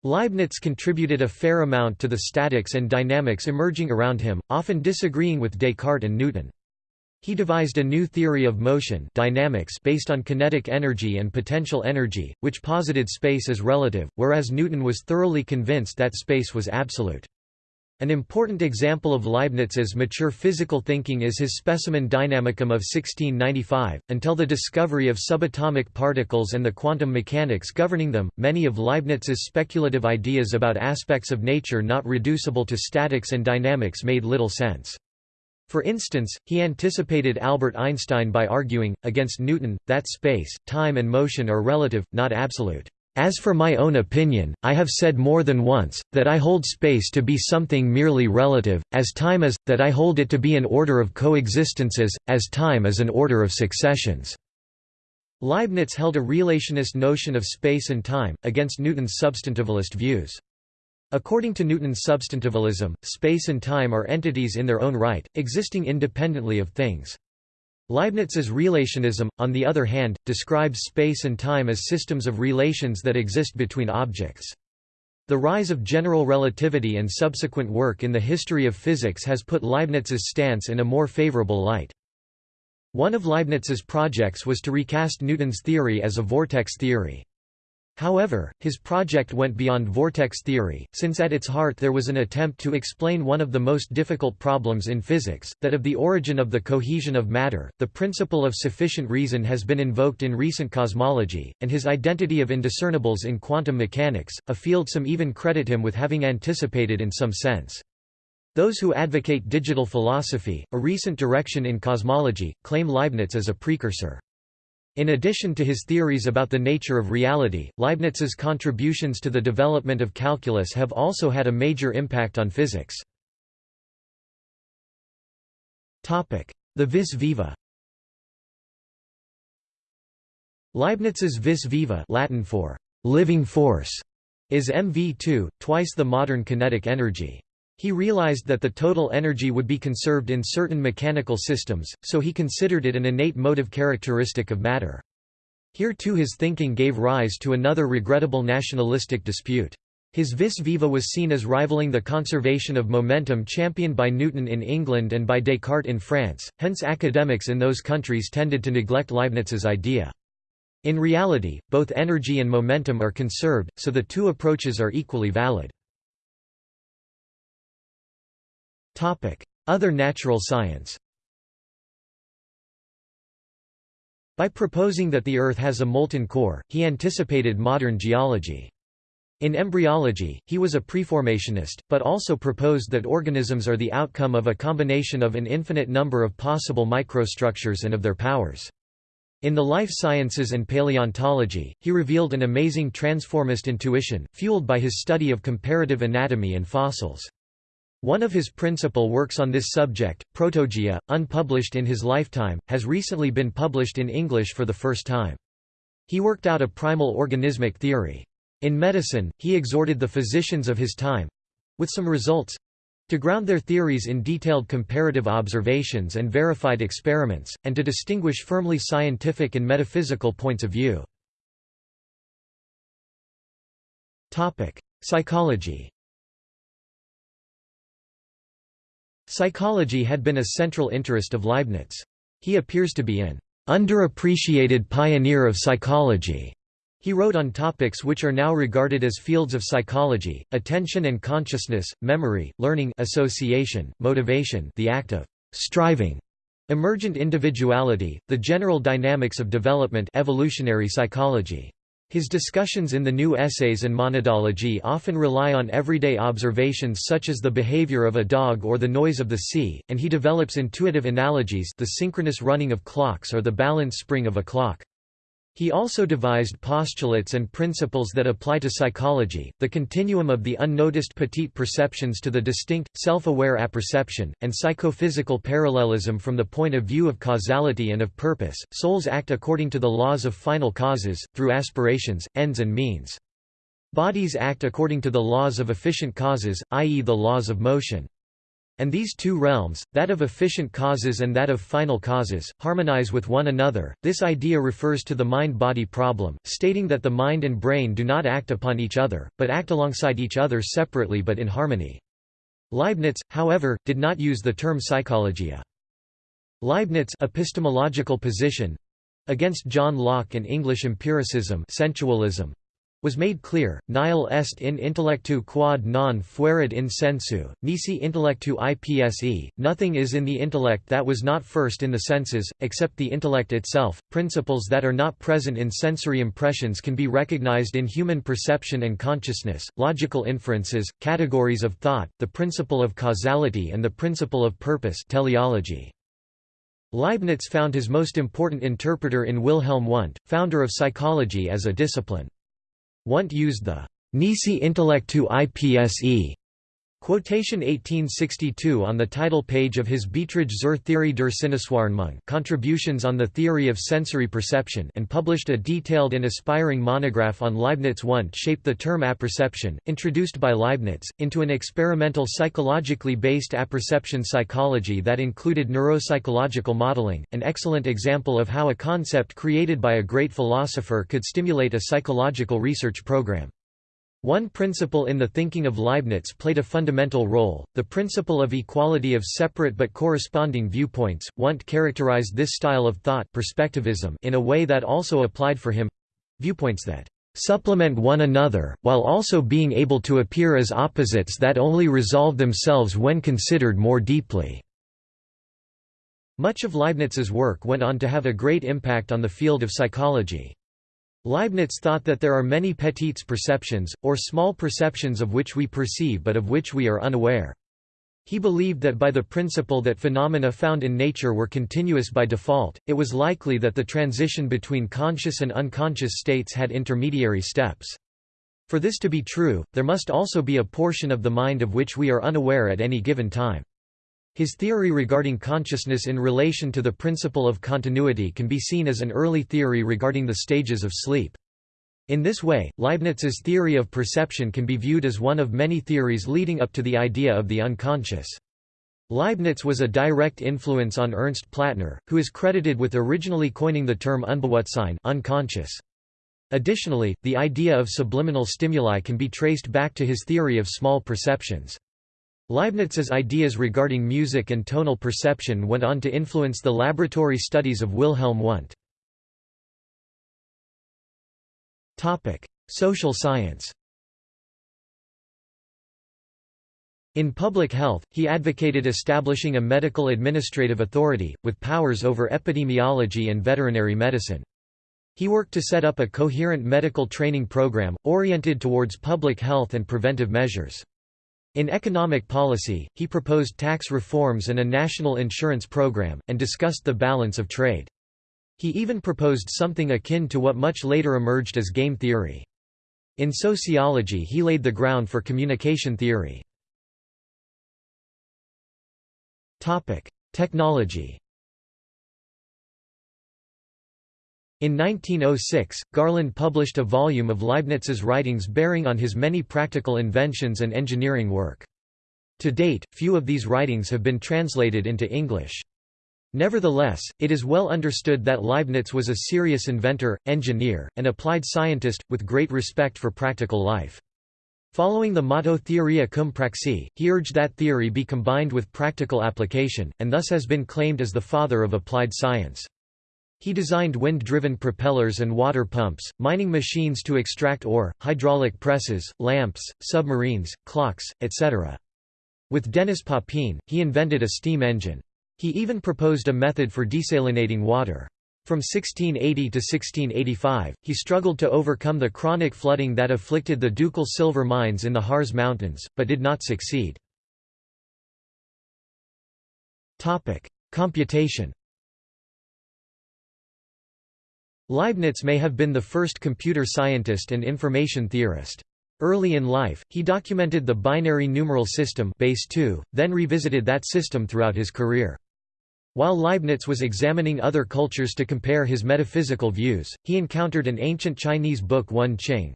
Leibniz contributed a fair amount to the statics and dynamics emerging around him, often disagreeing with Descartes and Newton. He devised a new theory of motion dynamics based on kinetic energy and potential energy, which posited space as relative, whereas Newton was thoroughly convinced that space was absolute. An important example of Leibniz's mature physical thinking is his Specimen Dynamicum of 1695. Until the discovery of subatomic particles and the quantum mechanics governing them, many of Leibniz's speculative ideas about aspects of nature not reducible to statics and dynamics made little sense. For instance, he anticipated Albert Einstein by arguing, against Newton, that space, time and motion are relative, not absolute. As for my own opinion, I have said more than once, that I hold space to be something merely relative, as time is, that I hold it to be an order of coexistences, as time is an order of successions." Leibniz held a relationist notion of space and time, against Newton's substantivalist views. According to Newton's substantivalism, space and time are entities in their own right, existing independently of things. Leibniz's relationism, on the other hand, describes space and time as systems of relations that exist between objects. The rise of general relativity and subsequent work in the history of physics has put Leibniz's stance in a more favorable light. One of Leibniz's projects was to recast Newton's theory as a vortex theory. However, his project went beyond vortex theory, since at its heart there was an attempt to explain one of the most difficult problems in physics, that of the origin of the cohesion of matter. The principle of sufficient reason has been invoked in recent cosmology, and his identity of indiscernibles in quantum mechanics, a field some even credit him with having anticipated in some sense. Those who advocate digital philosophy, a recent direction in cosmology, claim Leibniz as a precursor. In addition to his theories about the nature of reality, Leibniz's contributions to the development of calculus have also had a major impact on physics. The vis viva Leibniz's vis viva Latin for living force is MV2, twice the modern kinetic energy. He realized that the total energy would be conserved in certain mechanical systems, so he considered it an innate motive characteristic of matter. Here too his thinking gave rise to another regrettable nationalistic dispute. His vis viva was seen as rivaling the conservation of momentum championed by Newton in England and by Descartes in France, hence academics in those countries tended to neglect Leibniz's idea. In reality, both energy and momentum are conserved, so the two approaches are equally valid. Other natural science By proposing that the Earth has a molten core, he anticipated modern geology. In embryology, he was a preformationist, but also proposed that organisms are the outcome of a combination of an infinite number of possible microstructures and of their powers. In the life sciences and paleontology, he revealed an amazing transformist intuition, fueled by his study of comparative anatomy and fossils. One of his principal works on this subject, Protogaea, unpublished in his lifetime, has recently been published in English for the first time. He worked out a primal organismic theory. In medicine, he exhorted the physicians of his time—with some results, to ground their theories in detailed comparative observations and verified experiments, and to distinguish firmly scientific and metaphysical points of view. Psychology Psychology had been a central interest of Leibniz. He appears to be an underappreciated pioneer of psychology. He wrote on topics which are now regarded as fields of psychology, attention and consciousness, memory, learning association, motivation the act of striving, emergent individuality, the general dynamics of development evolutionary psychology. His discussions in the new essays and monadology often rely on everyday observations such as the behavior of a dog or the noise of the sea, and he develops intuitive analogies the synchronous running of clocks or the balance spring of a clock. He also devised postulates and principles that apply to psychology, the continuum of the unnoticed petite perceptions to the distinct, self-aware apperception, and psychophysical parallelism from the point of view of causality and of purpose. Souls act according to the laws of final causes, through aspirations, ends and means. Bodies act according to the laws of efficient causes, i.e. the laws of motion. And these two realms, that of efficient causes and that of final causes, harmonize with one another. This idea refers to the mind-body problem, stating that the mind and brain do not act upon each other, but act alongside each other separately but in harmony. Leibniz, however, did not use the term psychologia. Leibniz epistemological position against John Locke and English empiricism sensualism, was made clear, nihil est in intellectu quod non fuerit in sensu, nisi intellectu ipse, nothing is in the intellect that was not first in the senses, except the intellect itself. Principles that are not present in sensory impressions can be recognized in human perception and consciousness, logical inferences, categories of thought, the principle of causality and the principle of purpose teleology. Leibniz found his most important interpreter in Wilhelm Wundt, founder of psychology as a discipline. Wundt used the Nisi intellectu ipse Quotation 1862 on the title page of his Beiträge zur Theorie der Sinneswahrnehmung Contributions on the Theory of Sensory Perception and published a detailed and aspiring monograph on Leibniz Wundt shaped the term apperception, introduced by Leibniz, into an experimental psychologically based apperception psychology that included neuropsychological modeling, an excellent example of how a concept created by a great philosopher could stimulate a psychological research program. One principle in the thinking of Leibniz played a fundamental role, the principle of equality of separate but corresponding viewpoints. Wundt characterized this style of thought perspectivism in a way that also applied for him viewpoints that supplement one another, while also being able to appear as opposites that only resolve themselves when considered more deeply. Much of Leibniz's work went on to have a great impact on the field of psychology. Leibniz thought that there are many petites perceptions, or small perceptions of which we perceive but of which we are unaware. He believed that by the principle that phenomena found in nature were continuous by default, it was likely that the transition between conscious and unconscious states had intermediary steps. For this to be true, there must also be a portion of the mind of which we are unaware at any given time. His theory regarding consciousness in relation to the principle of continuity can be seen as an early theory regarding the stages of sleep. In this way, Leibniz's theory of perception can be viewed as one of many theories leading up to the idea of the unconscious. Leibniz was a direct influence on Ernst Plattner, who is credited with originally coining the term Unbewusstsein unconscious. Additionally, the idea of subliminal stimuli can be traced back to his theory of small perceptions. Leibniz's ideas regarding music and tonal perception went on to influence the laboratory studies of Wilhelm Wundt. Social science In public health, he advocated establishing a medical administrative authority, with powers over epidemiology and veterinary medicine. He worked to set up a coherent medical training program, oriented towards public health and preventive measures. In economic policy, he proposed tax reforms and a national insurance program, and discussed the balance of trade. He even proposed something akin to what much later emerged as game theory. In sociology he laid the ground for communication theory. Technology In 1906, Garland published a volume of Leibniz's writings bearing on his many practical inventions and engineering work. To date, few of these writings have been translated into English. Nevertheless, it is well understood that Leibniz was a serious inventor, engineer, and applied scientist, with great respect for practical life. Following the motto Theoria cum praxi, he urged that theory be combined with practical application, and thus has been claimed as the father of applied science. He designed wind-driven propellers and water pumps, mining machines to extract ore, hydraulic presses, lamps, submarines, clocks, etc. With Denis Papin, he invented a steam engine. He even proposed a method for desalinating water. From 1680 to 1685, he struggled to overcome the chronic flooding that afflicted the ducal silver mines in the Harz Mountains, but did not succeed. Computation Leibniz may have been the first computer scientist and information theorist. Early in life, he documented the binary numeral system base 2, then revisited that system throughout his career. While Leibniz was examining other cultures to compare his metaphysical views, he encountered an ancient Chinese book Wen Qing.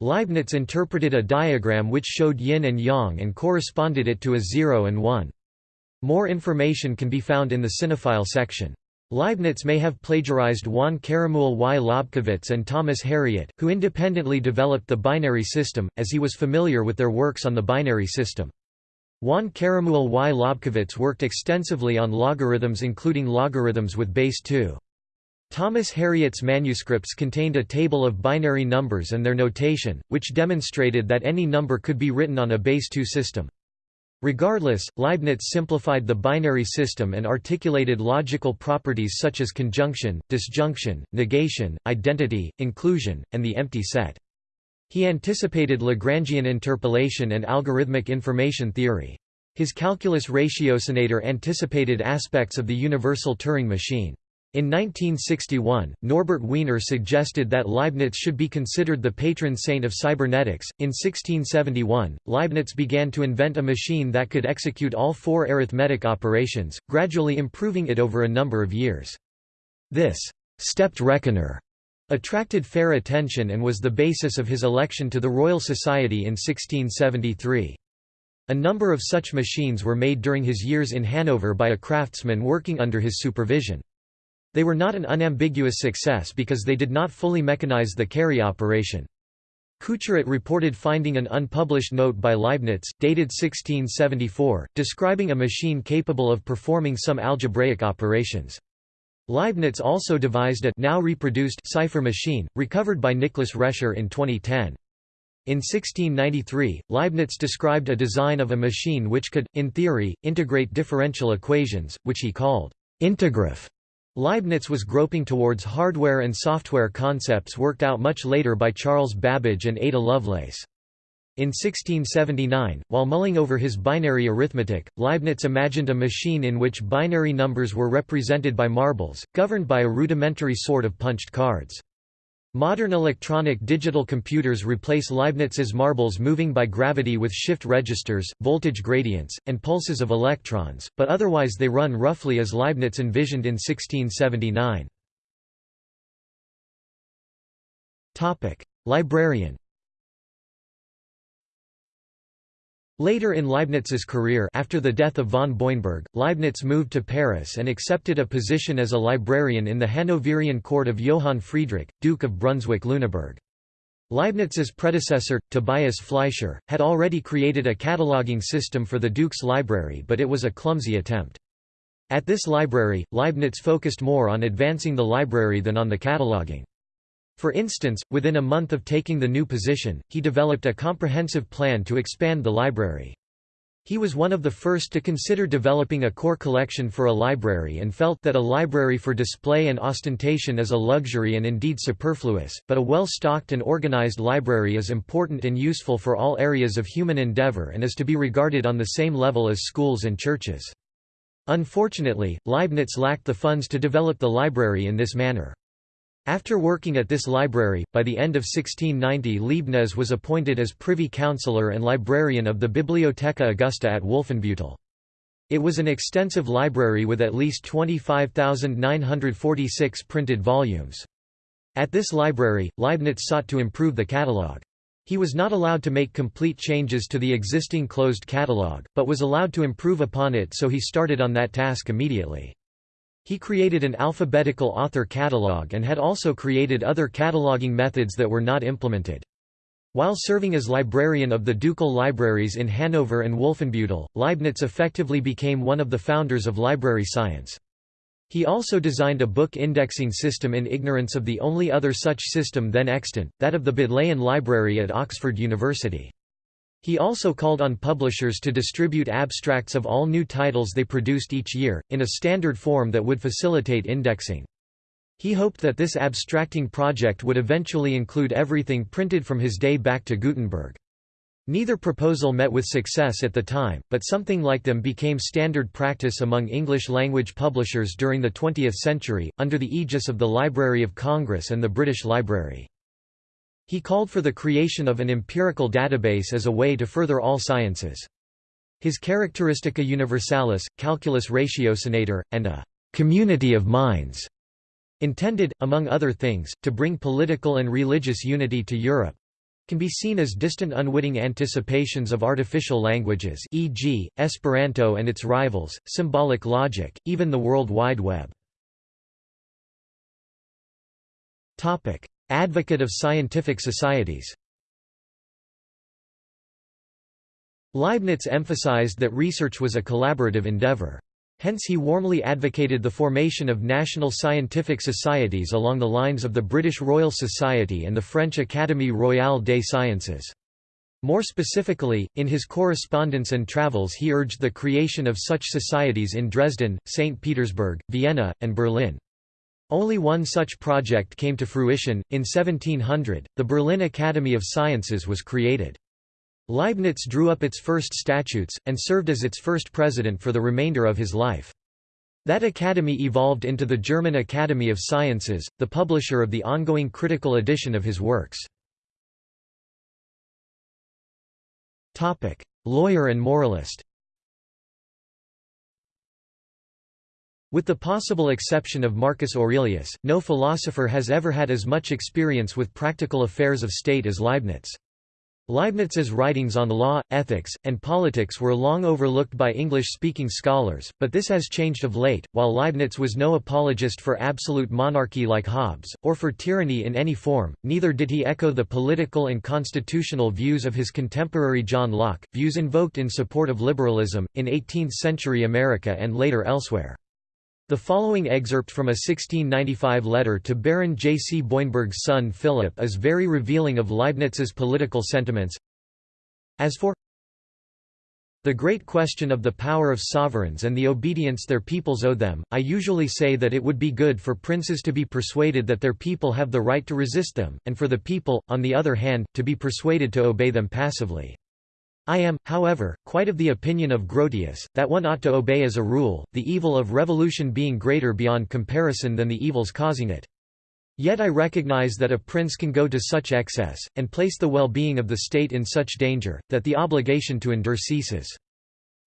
Leibniz interpreted a diagram which showed yin and yang and corresponded it to a 0 and 1. More information can be found in the Sinophile section. Leibniz may have plagiarized Juan Caramuel y Lobkowitz and Thomas Harriot, who independently developed the binary system, as he was familiar with their works on the binary system. Juan Caramuel y Lobkowitz worked extensively on logarithms including logarithms with base 2. Thomas Harriot's manuscripts contained a table of binary numbers and their notation, which demonstrated that any number could be written on a base 2 system. Regardless, Leibniz simplified the binary system and articulated logical properties such as conjunction, disjunction, negation, identity, inclusion, and the empty set. He anticipated Lagrangian interpolation and algorithmic information theory. His calculus ratiocinator anticipated aspects of the universal Turing machine. In 1961, Norbert Wiener suggested that Leibniz should be considered the patron saint of cybernetics. In 1671, Leibniz began to invent a machine that could execute all four arithmetic operations, gradually improving it over a number of years. This stepped reckoner attracted fair attention and was the basis of his election to the Royal Society in 1673. A number of such machines were made during his years in Hanover by a craftsman working under his supervision. They were not an unambiguous success because they did not fully mechanize the carry operation. Couturat reported finding an unpublished note by Leibniz, dated 1674, describing a machine capable of performing some algebraic operations. Leibniz also devised a now reproduced cipher machine, recovered by Nicholas Rescher in 2010. In 1693, Leibniz described a design of a machine which could, in theory, integrate differential equations, which he called integraph. Leibniz was groping towards hardware and software concepts worked out much later by Charles Babbage and Ada Lovelace. In 1679, while mulling over his binary arithmetic, Leibniz imagined a machine in which binary numbers were represented by marbles, governed by a rudimentary sort of punched cards. Modern electronic digital computers replace Leibniz's marbles moving by gravity with shift registers, voltage gradients, and pulses of electrons, but otherwise they run roughly as Leibniz envisioned in 1679. Librarian Later in Leibniz's career after the death of von Boineburg, Leibniz moved to Paris and accepted a position as a librarian in the Hanoverian court of Johann Friedrich, Duke of Brunswick-Lüneburg. Leibniz's predecessor, Tobias Fleischer, had already created a cataloging system for the Duke's library but it was a clumsy attempt. At this library, Leibniz focused more on advancing the library than on the cataloging. For instance, within a month of taking the new position, he developed a comprehensive plan to expand the library. He was one of the first to consider developing a core collection for a library and felt that a library for display and ostentation is a luxury and indeed superfluous, but a well-stocked and organized library is important and useful for all areas of human endeavor and is to be regarded on the same level as schools and churches. Unfortunately, Leibniz lacked the funds to develop the library in this manner. After working at this library, by the end of 1690 Leibniz was appointed as privy councillor and librarian of the Bibliotheca Augusta at Wolfenbüttel. It was an extensive library with at least 25,946 printed volumes. At this library, Leibniz sought to improve the catalogue. He was not allowed to make complete changes to the existing closed catalogue, but was allowed to improve upon it so he started on that task immediately. He created an alphabetical author catalog and had also created other cataloging methods that were not implemented. While serving as librarian of the ducal libraries in Hanover and Wolfenbüttel, Leibniz effectively became one of the founders of library science. He also designed a book indexing system in ignorance of the only other such system then extant, that of the Bodleian Library at Oxford University. He also called on publishers to distribute abstracts of all new titles they produced each year, in a standard form that would facilitate indexing. He hoped that this abstracting project would eventually include everything printed from his day back to Gutenberg. Neither proposal met with success at the time, but something like them became standard practice among English-language publishers during the 20th century, under the aegis of the Library of Congress and the British Library. He called for the creation of an empirical database as a way to further all sciences. His Characteristica Universalis, Calculus Ratiocinator, and a «community of minds» intended, among other things, to bring political and religious unity to Europe can be seen as distant unwitting anticipations of artificial languages e.g., Esperanto and its rivals, symbolic logic, even the World Wide Web. Advocate of scientific societies Leibniz emphasized that research was a collaborative endeavor. Hence he warmly advocated the formation of national scientific societies along the lines of the British Royal Society and the French Académie Royale des Sciences. More specifically, in his correspondence and travels he urged the creation of such societies in Dresden, St. Petersburg, Vienna, and Berlin. Only one such project came to fruition, in 1700, the Berlin Academy of Sciences was created. Leibniz drew up its first statutes, and served as its first president for the remainder of his life. That academy evolved into the German Academy of Sciences, the publisher of the ongoing critical edition of his works. Lawyer and moralist With the possible exception of Marcus Aurelius, no philosopher has ever had as much experience with practical affairs of state as Leibniz. Leibniz's writings on law, ethics, and politics were long overlooked by English-speaking scholars, but this has changed of late. While Leibniz was no apologist for absolute monarchy like Hobbes, or for tyranny in any form, neither did he echo the political and constitutional views of his contemporary John Locke, views invoked in support of liberalism, in 18th-century America and later elsewhere. The following excerpt from a 1695 letter to Baron J. C. Boineburg's son Philip is very revealing of Leibniz's political sentiments. As for The great question of the power of sovereigns and the obedience their peoples owe them, I usually say that it would be good for princes to be persuaded that their people have the right to resist them, and for the people, on the other hand, to be persuaded to obey them passively. I am, however, quite of the opinion of Grotius, that one ought to obey as a rule, the evil of revolution being greater beyond comparison than the evils causing it. Yet I recognize that a prince can go to such excess, and place the well-being of the state in such danger, that the obligation to endure ceases.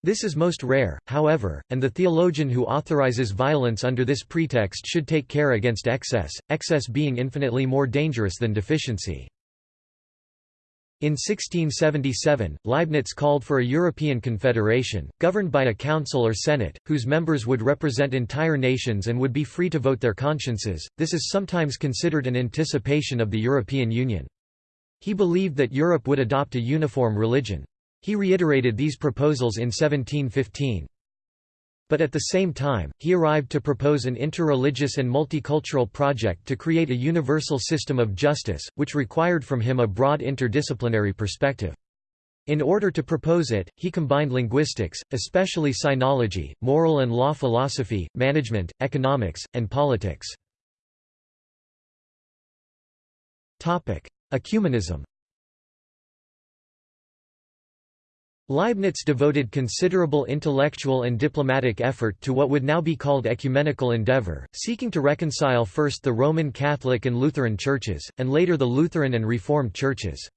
This is most rare, however, and the theologian who authorizes violence under this pretext should take care against excess, excess being infinitely more dangerous than deficiency. In 1677, Leibniz called for a European confederation, governed by a council or senate, whose members would represent entire nations and would be free to vote their consciences. This is sometimes considered an anticipation of the European Union. He believed that Europe would adopt a uniform religion. He reiterated these proposals in 1715. But at the same time, he arrived to propose an interreligious and multicultural project to create a universal system of justice, which required from him a broad interdisciplinary perspective. In order to propose it, he combined linguistics, especially sinology, moral and law philosophy, management, economics, and politics. Ecumenism Leibniz devoted considerable intellectual and diplomatic effort to what would now be called ecumenical endeavor, seeking to reconcile first the Roman Catholic and Lutheran churches, and later the Lutheran and Reformed churches.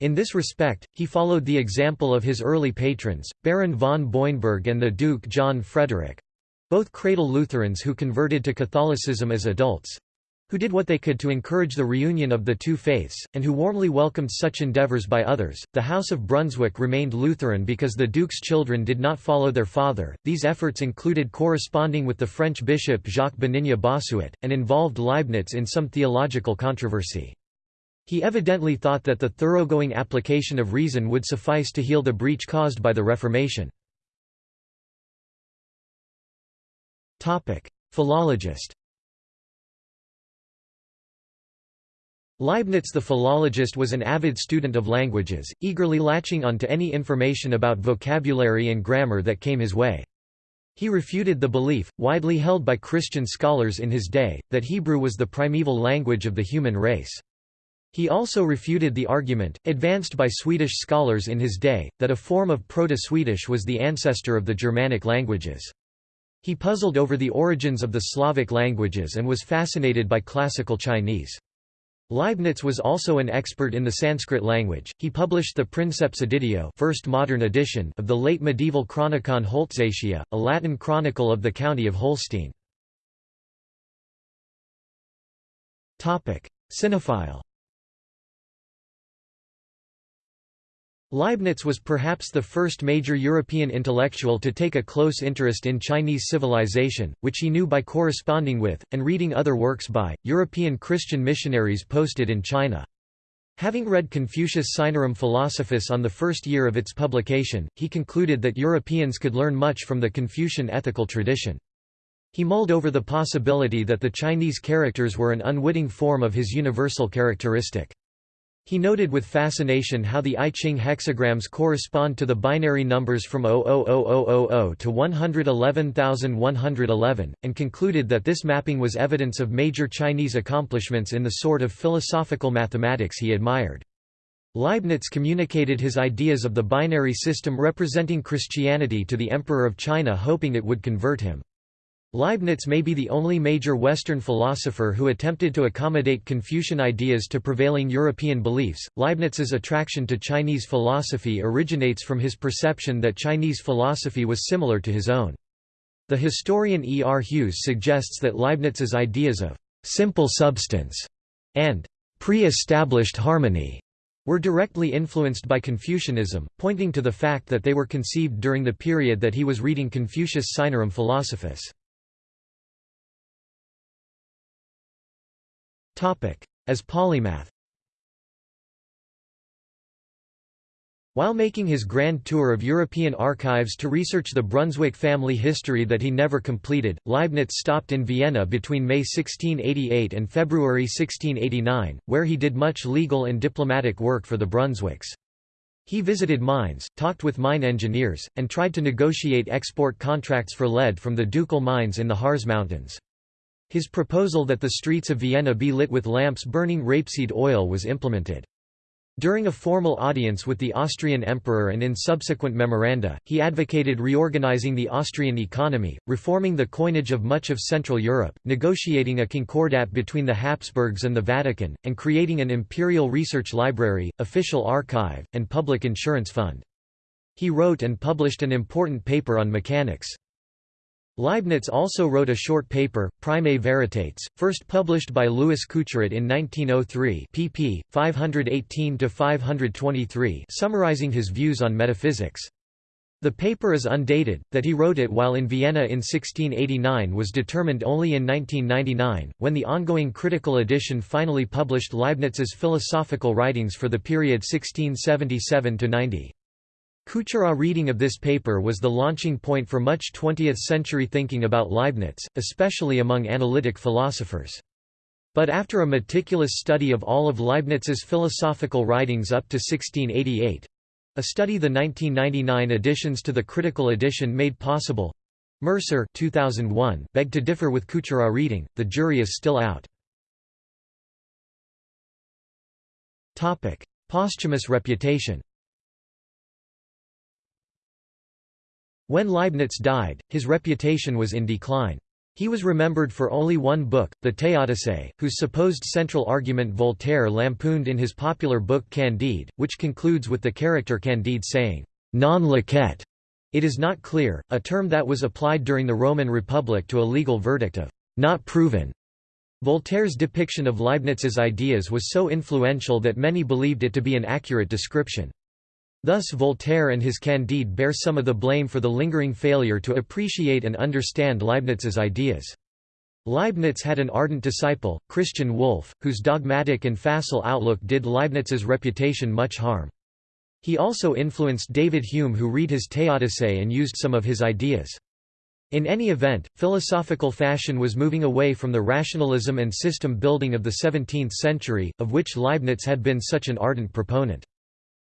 In this respect, he followed the example of his early patrons, Baron von Boineburg and the Duke John Frederick—both cradle Lutherans who converted to Catholicism as adults, who did what they could to encourage the reunion of the two faiths, and who warmly welcomed such endeavors by others. The House of Brunswick remained Lutheran because the Duke's children did not follow their father. These efforts included corresponding with the French bishop Jacques Benigne Bossuet, and involved Leibniz in some theological controversy. He evidently thought that the thoroughgoing application of reason would suffice to heal the breach caused by the Reformation. Philologist Leibniz the philologist was an avid student of languages, eagerly latching on to any information about vocabulary and grammar that came his way. He refuted the belief, widely held by Christian scholars in his day, that Hebrew was the primeval language of the human race. He also refuted the argument, advanced by Swedish scholars in his day, that a form of Proto-Swedish was the ancestor of the Germanic languages. He puzzled over the origins of the Slavic languages and was fascinated by classical Chinese. Leibniz was also an expert in the Sanskrit language. He published the Princeps Editio, first modern edition of the late medieval Chronicon Holtzatia, a Latin chronicle of the county of Holstein. Topic: Sinophile Leibniz was perhaps the first major European intellectual to take a close interest in Chinese civilization, which he knew by corresponding with, and reading other works by, European Christian missionaries posted in China. Having read Confucius Sinarum Philosophus on the first year of its publication, he concluded that Europeans could learn much from the Confucian ethical tradition. He mulled over the possibility that the Chinese characters were an unwitting form of his universal characteristic. He noted with fascination how the I Ching hexagrams correspond to the binary numbers from 000000 to 111111, and concluded that this mapping was evidence of major Chinese accomplishments in the sort of philosophical mathematics he admired. Leibniz communicated his ideas of the binary system representing Christianity to the Emperor of China hoping it would convert him. Leibniz may be the only major Western philosopher who attempted to accommodate Confucian ideas to prevailing European beliefs. Leibniz's attraction to Chinese philosophy originates from his perception that Chinese philosophy was similar to his own. The historian E. R. Hughes suggests that Leibniz's ideas of simple substance and pre-established harmony were directly influenced by Confucianism, pointing to the fact that they were conceived during the period that he was reading Confucius Sinarum Philosophus. As polymath While making his grand tour of European archives to research the Brunswick family history that he never completed, Leibniz stopped in Vienna between May 1688 and February 1689, where he did much legal and diplomatic work for the Brunswicks. He visited mines, talked with mine engineers, and tried to negotiate export contracts for lead from the ducal mines in the Harz Mountains. His proposal that the streets of Vienna be lit with lamps burning rapeseed oil was implemented. During a formal audience with the Austrian emperor and in subsequent memoranda, he advocated reorganizing the Austrian economy, reforming the coinage of much of Central Europe, negotiating a concordat between the Habsburgs and the Vatican, and creating an imperial research library, official archive, and public insurance fund. He wrote and published an important paper on mechanics. Leibniz also wrote a short paper, Primae Veritates, first published by Louis Couturat in 1903 pp. 518–523 summarizing his views on metaphysics. The paper is undated, that he wrote it while in Vienna in 1689 was determined only in 1999, when the ongoing critical edition finally published Leibniz's philosophical writings for the period 1677–90. Couturat's reading of this paper was the launching point for much 20th-century thinking about Leibniz, especially among analytic philosophers. But after a meticulous study of all of Leibniz's philosophical writings up to 1688—a study the 1999 additions to the critical edition made possible, Mercer 2001 begged to differ with Couturat's reading, the jury is still out. Posthumous reputation When Leibniz died, his reputation was in decline. He was remembered for only one book, the Théodicée, whose supposed central argument Voltaire lampooned in his popular book Candide, which concludes with the character Candide saying, non liquet. It is not clear, a term that was applied during the Roman Republic to a legal verdict of not proven. Voltaire's depiction of Leibniz's ideas was so influential that many believed it to be an accurate description. Thus Voltaire and his Candide bear some of the blame for the lingering failure to appreciate and understand Leibniz's ideas. Leibniz had an ardent disciple, Christian Wolff, whose dogmatic and facile outlook did Leibniz's reputation much harm. He also influenced David Hume who read his Théodicée and used some of his ideas. In any event, philosophical fashion was moving away from the rationalism and system building of the 17th century, of which Leibniz had been such an ardent proponent.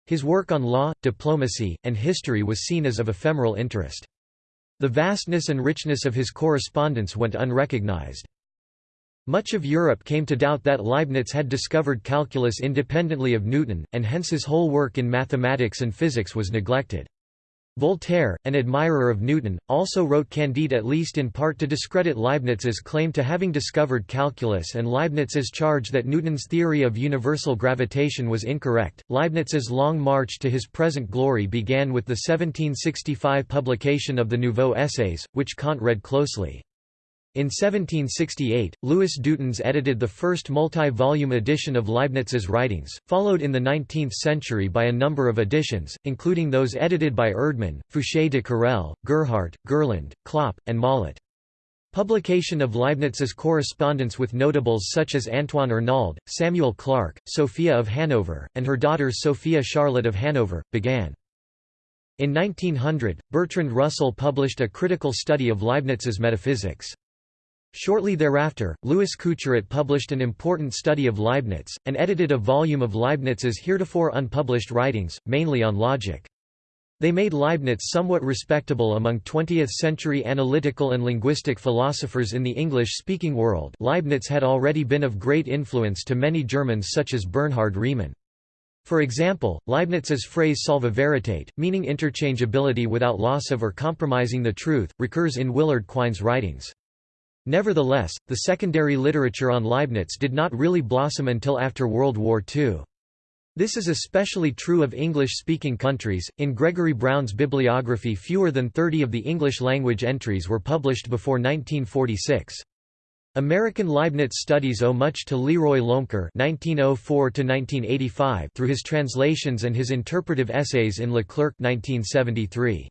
His work on law, diplomacy, and history was seen as of ephemeral interest. The vastness and richness of his correspondence went unrecognized. Much of Europe came to doubt that Leibniz had discovered calculus independently of Newton, and hence his whole work in mathematics and physics was neglected. Voltaire, an admirer of Newton, also wrote Candide at least in part to discredit Leibniz's claim to having discovered calculus and Leibniz's charge that Newton's theory of universal gravitation was incorrect. Leibniz's long march to his present glory began with the 1765 publication of the Nouveaux Essays, which Kant read closely. In 1768, Louis Dutens edited the first multi-volume edition of Leibniz's writings, followed in the 19th century by a number of editions, including those edited by Erdmann, Foucher de Careil, Gerhardt, Gerland, Klopp, and Mollat. Publication of Leibniz's correspondence with notables such as Antoine Arnauld, Samuel Clarke, Sophia of Hanover, and her daughter Sophia Charlotte of Hanover, began. In 1900, Bertrand Russell published a critical study of Leibniz's metaphysics. Shortly thereafter, Louis Couturat published an important study of Leibniz, and edited a volume of Leibniz's heretofore unpublished writings, mainly on logic. They made Leibniz somewhat respectable among 20th-century analytical and linguistic philosophers in the English-speaking world Leibniz had already been of great influence to many Germans such as Bernhard Riemann. For example, Leibniz's phrase salva veritate, meaning interchangeability without loss of or compromising the truth, recurs in Willard Quine's writings. Nevertheless, the secondary literature on Leibniz did not really blossom until after World War II. This is especially true of English-speaking countries. In Gregory Brown's bibliography fewer than 30 of the English-language entries were published before 1946. American Leibniz studies owe much to Leroy Loemker (1904–1985) through his translations and his interpretive essays in Leclerc (1973).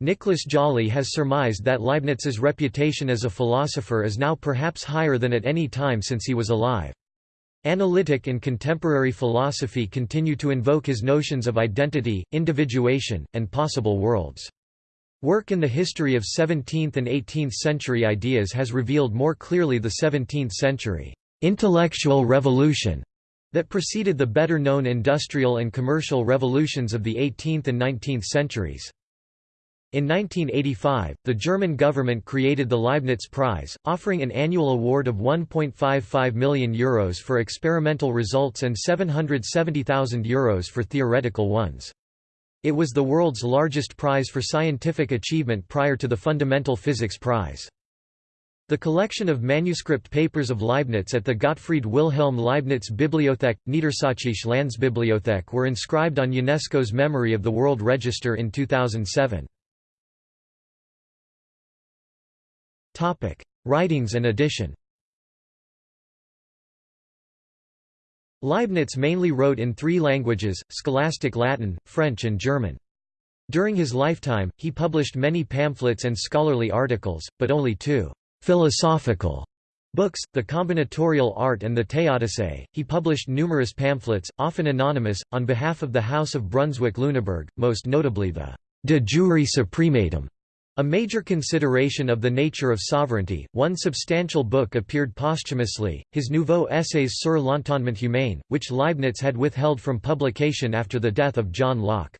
Nicholas Jolley has surmised that Leibniz's reputation as a philosopher is now perhaps higher than at any time since he was alive. Analytic and contemporary philosophy continue to invoke his notions of identity, individuation, and possible worlds. Work in the history of 17th and 18th century ideas has revealed more clearly the 17th century intellectual revolution that preceded the better-known industrial and commercial revolutions of the 18th and 19th centuries. In 1985, the German government created the Leibniz Prize, offering an annual award of €1.55 million Euros for experimental results and €770,000 Euros for theoretical ones. It was the world's largest prize for scientific achievement prior to the Fundamental Physics Prize. The collection of manuscript papers of Leibniz at the Gottfried Wilhelm Leibniz Bibliothek, Niedersächsische Landesbibliothek were inscribed on UNESCO's Memory of the World Register in 2007. Writings and edition Leibniz mainly wrote in three languages, Scholastic Latin, French and German. During his lifetime, he published many pamphlets and scholarly articles, but only two philosophical books, The Combinatorial Art and the Theodicee. He published numerous pamphlets, often anonymous, on behalf of the House of Brunswick-Lüneburg, most notably the De Jure Suprematum, a major consideration of the nature of sovereignty, one substantial book appeared posthumously, his Nouveaux Essays sur l'entendement humain, which Leibniz had withheld from publication after the death of John Locke.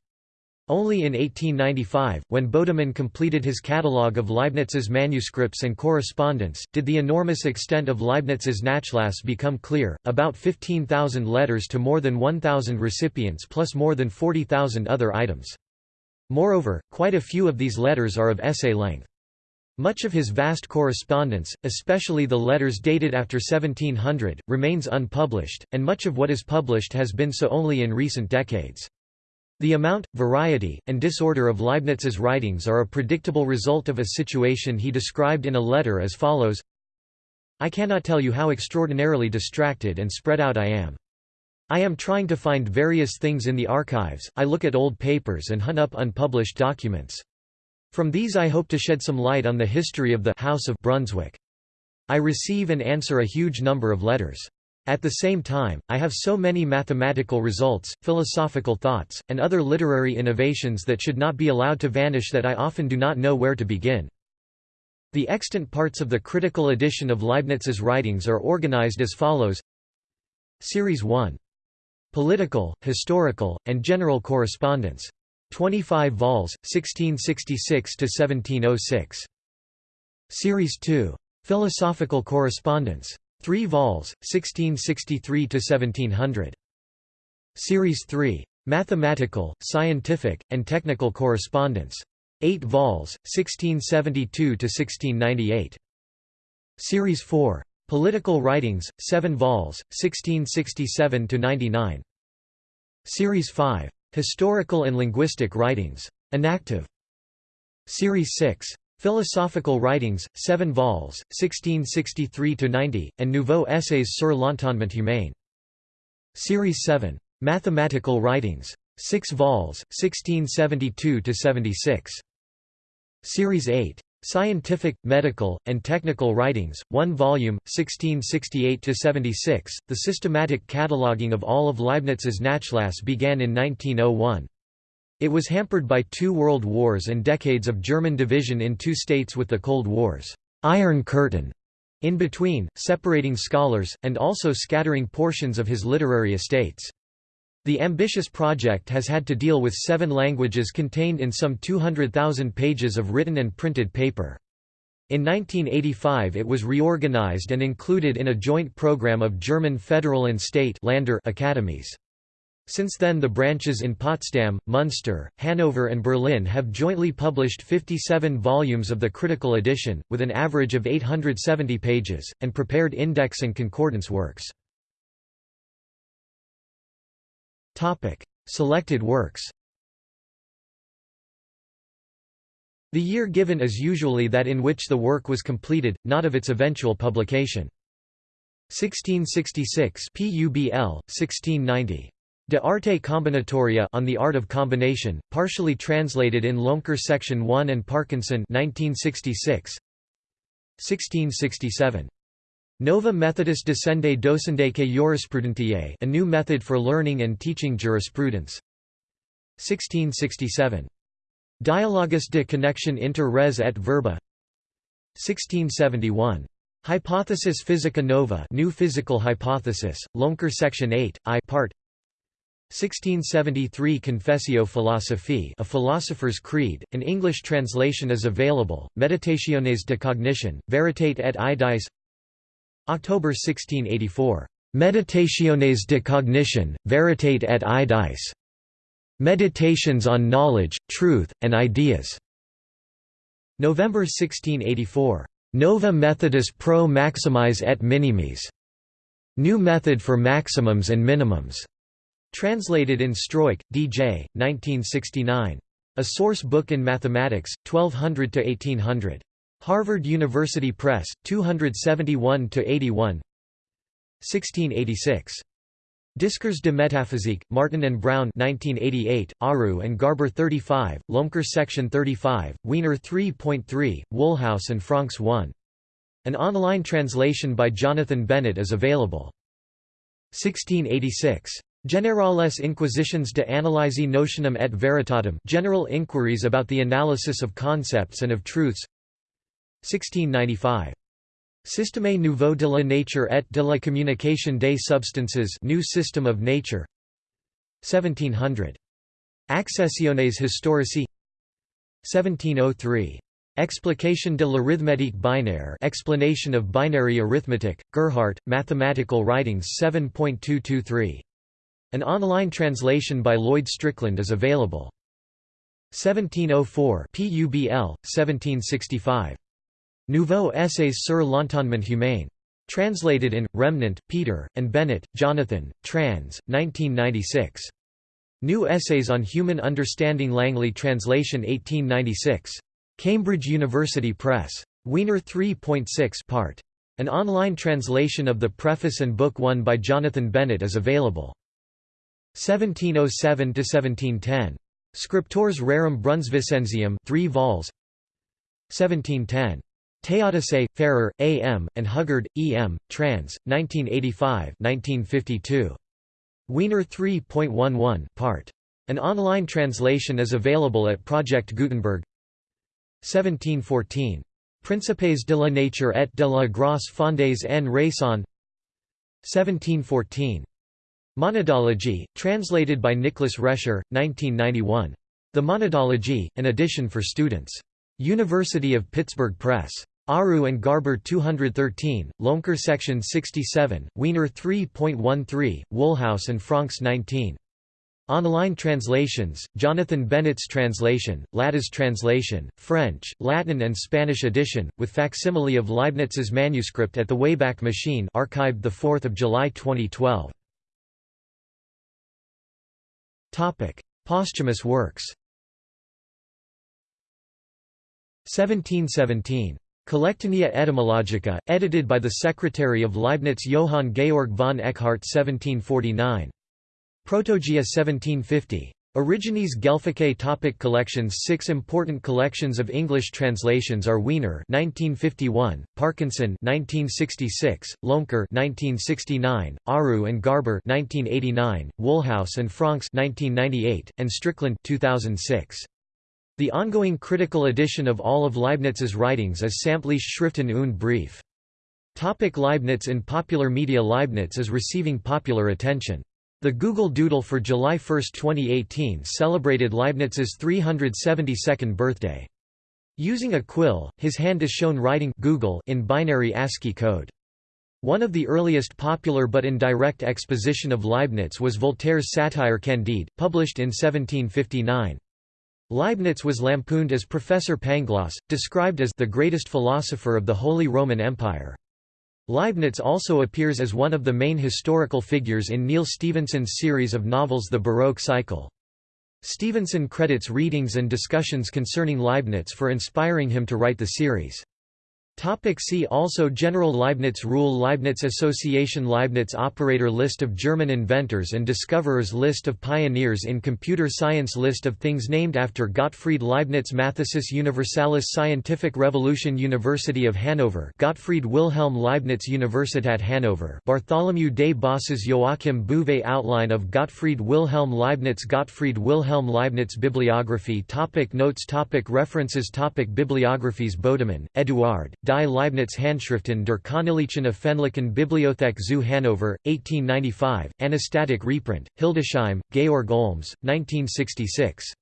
Only in 1895, when Bodemann completed his catalogue of Leibniz's manuscripts and correspondence, did the enormous extent of Leibniz's Nachlass become clear, about 15,000 letters to more than 1,000 recipients plus more than 40,000 other items. Moreover, quite a few of these letters are of essay length. Much of his vast correspondence, especially the letters dated after 1700, remains unpublished, and much of what is published has been so only in recent decades. The amount, variety, and disorder of Leibniz's writings are a predictable result of a situation he described in a letter as follows I cannot tell you how extraordinarily distracted and spread out I am. I am trying to find various things in the archives, I look at old papers and hunt up unpublished documents. From these I hope to shed some light on the history of the House of Brunswick. I receive and answer a huge number of letters. At the same time, I have so many mathematical results, philosophical thoughts, and other literary innovations that should not be allowed to vanish that I often do not know where to begin. The extant parts of the critical edition of Leibniz's writings are organized as follows Series 1 Political, Historical, and General Correspondence. 25 vols, 1666–1706. Series 2. Philosophical Correspondence. 3 vols, 1663–1700. Series 3. Mathematical, Scientific, and Technical Correspondence. 8 vols, 1672–1698. Series 4. Political Writings, 7 vols, 1667–99. Series 5. Historical and Linguistic Writings. Inactive. Series 6. Philosophical Writings, 7 vols, 1663–90, and Nouveaux Essays sur l'entendement humain. Series 7. Mathematical Writings. 6 vols, 1672–76. Series 8. Scientific, Medical, and Technical Writings, 1 volume, 1668–76. The systematic cataloguing of all of Leibniz's Nachlass began in 1901. It was hampered by two world wars and decades of German division in two states with the Cold War's Iron Curtain in between, separating scholars, and also scattering portions of his literary estates. The ambitious project has had to deal with seven languages contained in some 200,000 pages of written and printed paper. In 1985 it was reorganized and included in a joint program of German federal and state Lander academies. Since then the branches in Potsdam, Munster, Hanover and Berlin have jointly published 57 volumes of the critical edition, with an average of 870 pages, and prepared index and concordance works. Topic: Selected works. The year given is usually that in which the work was completed, not of its eventual publication. 1666 PUBL 1690 De arte combinatoria on the art of combination, partially translated in Loemker section 1 and Parkinson 1966 1667 Nova Methodus Descende Docendaque Jurisprudentiae a new method for learning and teaching jurisprudence. 1667. Dialogus de connexion inter res et verba 1671. Hypothesis Physica Nova New Physical Hypothesis, Loemker Section 8, I part 1673 Confessio Philosophiae A Philosopher's Creed, an English translation is available, Meditationes de Cognition, Veritate et Idis October 1684. Meditationes de Cognition, Veritate et Idis. Meditations on Knowledge, Truth, and Ideas. November 1684. Nova Methodus pro maximis et minimis. New method for maximums and minimums. Translated in Struik, D.J., 1969. A Source Book in Mathematics, 1200–1800. Harvard University Press, 271–81 1686. Discours de métaphysique, Martin and Brown 1988, Ariew and Garber 35, Loemker Section 35, Wiener 3.3, Woolhouse and Franks 1. An online translation by Jonathan Bennett is available. 1686. Generales Inquisitions de analysi notionum et veritatem General Inquiries about the Analysis of Concepts and of Truths 1695. Système nouveau de la nature et de la communication des substances New System of Nature 1700. Accessiones historici 1703. Explication de l'arithmétique binaire Explanation of Binary Arithmetic, Gerhardt, Mathematical Writings 7.223. An online translation by Lloyd Strickland is available. 1704 PUBL, 1765. Nouveaux Essays sur l'entendement humain. Translated in, Remnant, Peter, and Bennett, Jonathan, trans. 1996. New Essays on Human Understanding Langley Translation 1896. Cambridge University Press. Wiener 3.6 part. An online translation of the preface and book 1 by Jonathan Bennett is available. 1707–1710. Scriptores Rerum Brunsvicensium 3 vols. 1710. Théodicée, Farrer, A. M., and Huggard, E. M., trans. 1985 1952. Wiener 3.11 part. An online translation is available at Project Gutenberg 1714. Principes de la nature et de la grâce fondées en raison 1714. Monadology, translated by Nicholas Rescher, 1991. The Monadology, an edition for students. University of Pittsburgh Press. Ariew and Garber 213, Loemker Section 67, Wiener 3.13, Woolhouse and Franks 19. Online translations, Jonathan Bennett's translation, Latta's translation, French, Latin and Spanish edition, with facsimile of Leibniz's manuscript at the Wayback Machine archived 4 July 2012. Posthumous works 1717. Collectanea etymologica, edited by the secretary of Leibniz Johann Georg von Eckhardt 1749. Protogaea 1750. Origines Guelphicae topic Collections Six important collections of English translations are Wiener 1951, Parkinson 1966, Loemker 1969, Ariew and Garber 1989, Woolhouse and Franks 1998, and Strickland 2006. The ongoing critical edition of all of Leibniz's writings is Samtliche Schriften und Brief. Topic Leibniz In popular media Leibniz is receiving popular attention. The Google Doodle for July 1, 2018 celebrated Leibniz's 372nd birthday. Using a quill, his hand is shown writing Google in binary ASCII code. One of the earliest popular but indirect exposition of Leibniz was Voltaire's satire Candide, published in 1759. Leibniz was lampooned as Professor Pangloss, described as the greatest philosopher of the Holy Roman Empire. Leibniz also appears as one of the main historical figures in Neal Stephenson's series of novels The Baroque Cycle. Stevenson credits readings and discussions concerning Leibniz for inspiring him to write the series. Topic see also General Leibniz Rule Leibniz Association Leibniz Operator List of German inventors and discoverers List of pioneers in computer science List of things named after Gottfried Leibniz Mathesis Universalis Scientific Revolution University of Hanover Gottfried Wilhelm Leibniz Universität Hanover Bartholomew des Bosses Joachim Bouvet Outline of Gottfried Wilhelm Leibniz Gottfried Wilhelm Leibniz Bibliography topic Notes topic References topic Bibliographies Bodemann, Eduard Die Leibniz Handschriften der Königlichen Öffentlichen Bibliothek zu Hannover, 1895, Anastatic reprint, Hildesheim, Georg Olms, 1966.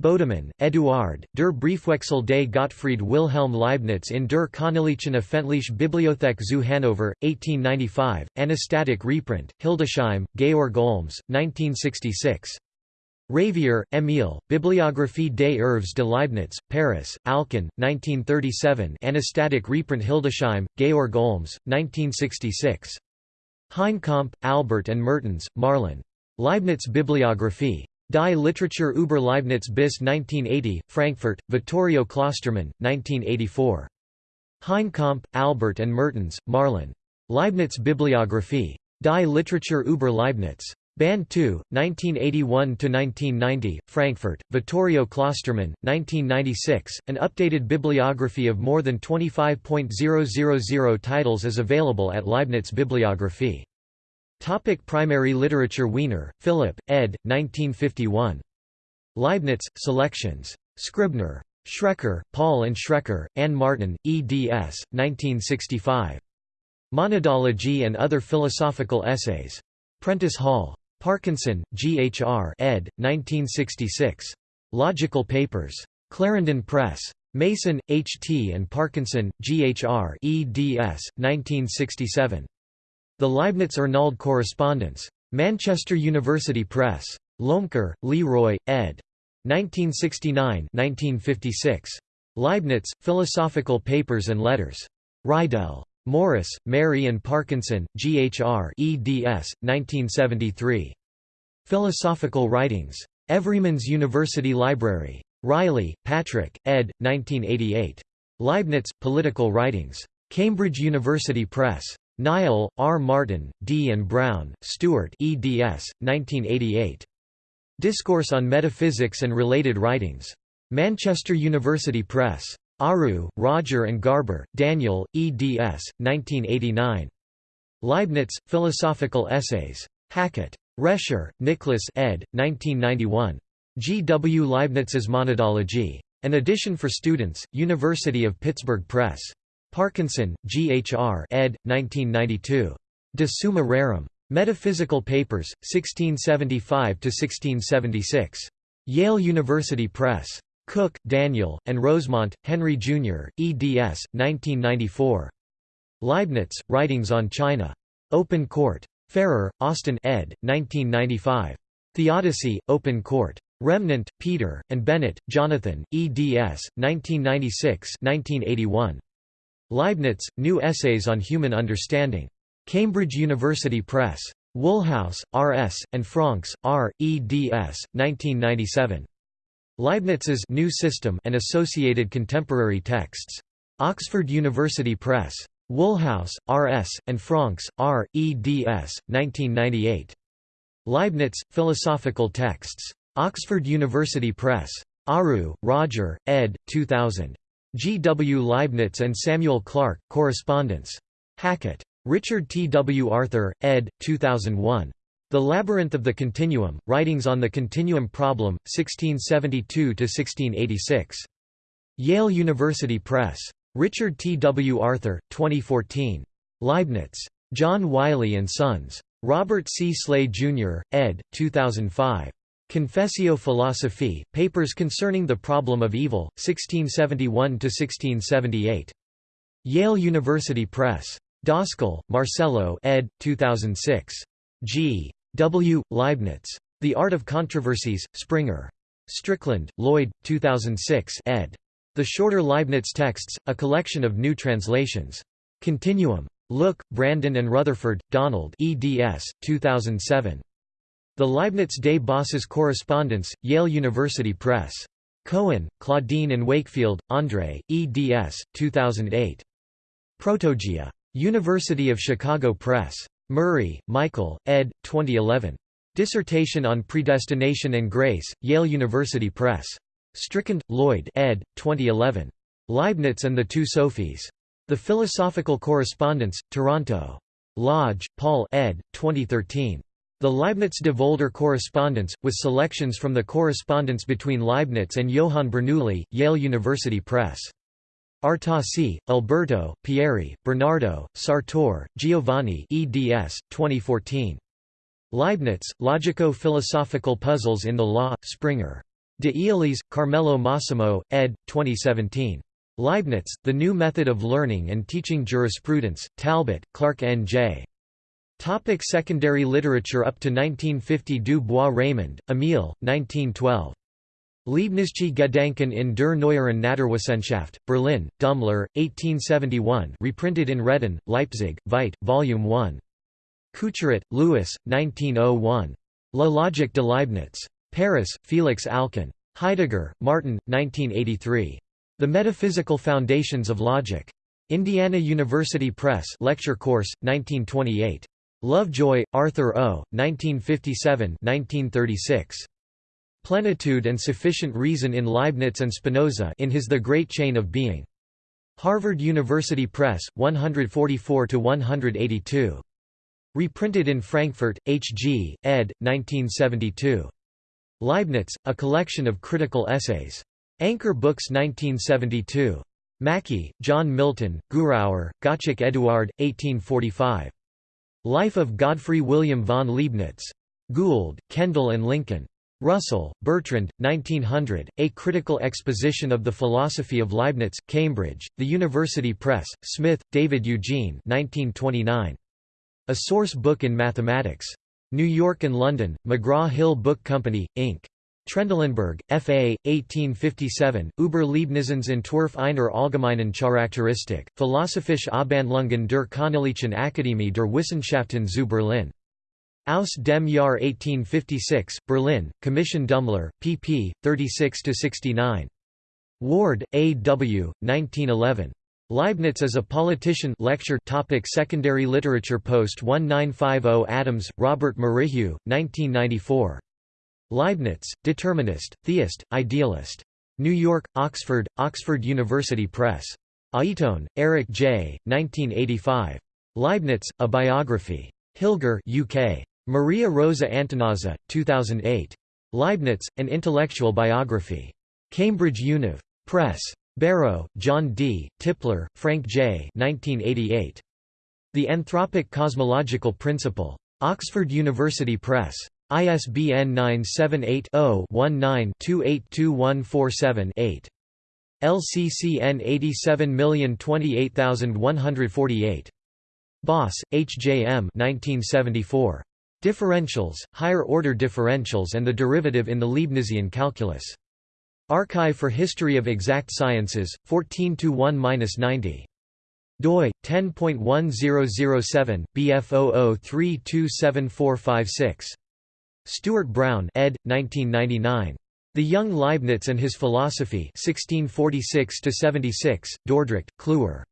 Bodemann, Eduard, Der Briefwechsel des Gottfried Wilhelm Leibniz in der Königlichen Öffentliche Bibliothek zu Hannover, 1895, Anastatic reprint, Hildesheim, Georg Olms, 1966. Ravier, Émile, Bibliographie des œuvres de Leibniz, Paris, Alcan, 1937 Anastatic reprint Hildesheim, Georg Olms, 1966. Heinekamp, Albert and Mertens, Marlen. Leibniz Bibliographie. Die Literatur über Leibniz bis 1980, Frankfurt, Vittorio Klostermann, 1984. Heinekamp, Albert and Mertens, Marlen. Leibniz Bibliographie. Die Literatur über Leibniz. Band 2, 1981–1990, Frankfurt, Vittorio Klostermann, 1996. An updated bibliography of more than 25.000 titles is available at Leibniz Bibliographie. Topic primary literature Wiener, Philip, ed. 1951. Leibniz, Selections. Scribner. Schrecker, Paul and Schrecker, Anne Martin, eds. 1965. Monadology and Other Philosophical Essays. Prentice Hall. Parkinson, G. H. R. ed. 1966. Logical Papers. Clarendon Press. Mason, H. T. and Parkinson, G. H. R. eds. 1967. The Leibniz-Arnauld Correspondence. Manchester University Press. Loemker, Leroy, ed. 1969-1956. Leibniz, Philosophical Papers and Letters. Reidel. Morris, Mary and Parkinson, G. H. R. eds. 1973. Philosophical Writings. Everyman's University Library. Riley, Patrick, ed. 1988. Leibniz, Political Writings. Cambridge University Press. Niall, R. Martin, D. and Brown, Stuart eds. 1988. Discourse on Metaphysics and Related Writings. Manchester University Press. Ariew, Roger and Garber, Daniel, eds. 1989. Leibniz, Philosophical Essays. Hackett. Rescher, Nicholas ed. 1991. G. W. Leibniz's Monadology. An edition for students, University of Pittsburgh Press. Parkinson, G. H. R. ed. 1992. De Summa Rerum. Metaphysical Papers, 1675–1676. Yale University Press. Cook, Daniel, and Rosemont, Henry Jr., eds. 1994. Leibniz, Writings on China. Open Court. Farrer, Austin ed. 1995. Theodicy, Open Court. Remnant, Peter, and Bennett, Jonathan, eds. 1996–1981. Leibniz, New Essays on Human Understanding. Cambridge University Press. Woolhouse, R. S., and Franks, R. eds. 1997. Leibniz's New System and Associated Contemporary Texts. Oxford University Press. Woolhouse, R. S., and Franks, R. eds. 1998. Leibniz, Philosophical Texts. Oxford University Press. Ariew, Roger, ed. 2000. G. W. Leibniz and Samuel Clarke, Correspondence. Hackett. Richard T. W. Arthur, ed. 2001. The Labyrinth of the Continuum, Writings on the Continuum Problem, 1672–1686. Yale University Press. Richard T. W. Arthur, 2014. Leibniz. John Wiley & Sons. Robert C. Sleigh, Jr., ed. 2005. Confessio Philosophiae, Papers Concerning the Problem of Evil, 1671–1678. Yale University Press. Dascal, Marcello ed. 2006. G. W. Leibniz. The Art of Controversies, Springer. Strickland, Lloyd, 2006 ed. The Shorter Leibniz Texts, a collection of new translations. Continuum. Look, Brandon and Rutherford, Donald eds. 2007. The Leibniz des Bosses Correspondence, Yale University Press. Cohen, Claudine and Wakefield, Andre, eds. 2008. Protogaea. University of Chicago Press. Murray, Michael, ed. 2011. Dissertation on Predestination and Grace, Yale University Press. Strickland, Lloyd ed. 2011. Leibniz and the Two Sophies. The Philosophical Correspondence, Toronto. Lodge, Paul ed. 2013. The Leibniz de Volder Correspondence, with selections from the correspondence between Leibniz and Johann Bernoulli, Yale University Press. Artosi, Alberto, Pieri, Bernardo, Sartor, Giovanni eds. 2014. Leibniz, Logico-Philosophical Puzzles in the Law, Springer. De Iolis, Carmelo Massimo, ed. 2017. Leibniz, The New Method of Learning and Teaching Jurisprudence, Talbot, Clark N. J. Topic secondary literature Up to 1950 Du Bois Reymond, Emile, 1912. Leibnizsche Gedanken in der Neueren Naturwissenschaft, Berlin, Dummler, 1871 reprinted in Reden, Leipzig, Veit, Volume 1. Couturat, Louis, 1901. La Logique de Leibniz. Paris, Félix Alcan. Heidegger, Martin, 1983. The Metaphysical Foundations of Logic. Indiana University Press Lecture Course, 1928. Lovejoy, Arthur O., 1957-1936. Plenitude and Sufficient Reason in Leibniz and Spinoza in his The Great Chain of Being. Harvard University Press, 144–182. Reprinted in Frankfurt, H. G., ed. 1972. Leibniz, A Collection of Critical Essays. Anchor Books 1972. Mackie, John Milton, Guhrauer, Gottschalk Eduard, 1845. Life of Godfrey William von Leibniz. Gould, Kendall and Lincoln. Russell, Bertrand, 1900, A Critical Exposition of the Philosophy of Leibniz, Cambridge, The University Press, Smith, David Eugene 1929. A Source Book in Mathematics. New York and London, McGraw-Hill Book Company, Inc. Trendelenburg, F.A., 1857, Über Leibnizens Entwurf einer allgemeinen Charakteristik, Philosophische Abhandlungen der Königlichen Akademie der Wissenschaften zu Berlin. Aus dem Jahr 1856, Berlin, Commission Dummler, pp. 36–69. Ward, A. W., 1911. Leibniz as a Politician lecture topic Secondary literature Post 1950 Adams, Robert Merrihew, 1994. Leibniz, Determinist, Theist, Idealist. New York, Oxford, Oxford University Press. Aiton, Eric J., 1985. Leibniz, A Biography. Hilger UK. Maria Rosa Antognazza, 2008. Leibniz, An Intellectual Biography. Cambridge Univ. Press. Barrow, John D., Tipler, Frank J. 1988. The Anthropic Cosmological Principle. Oxford University Press. ISBN 978-0-19-282147-8. LCCN 87028148. Bos, H. J. M. 1974. Differentials, Higher-order differentials and the derivative in the Leibnizian calculus. Archive for History of Exact Sciences, 14–1–90 doi 10.1007 bf00327456 Stuart Brown ed. 1999 The Young Leibniz and His Philosophy 1646 76 Dordrecht Kluwer.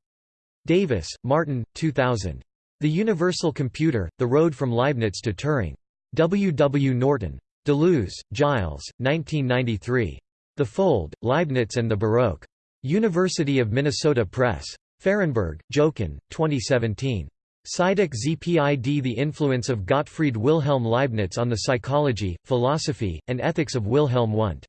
Davis Martin 2000 The Universal Computer The Road from Leibniz to Turing W. W. Norton Deleuze Gilles 1993 the Fold, Leibniz and the Baroque. University of Minnesota Press. Fahrenberg, Jochen, 2017. Psychic ZPID The Influence of Gottfried Wilhelm Leibniz on the Psychology, Philosophy, and Ethics of Wilhelm Wundt.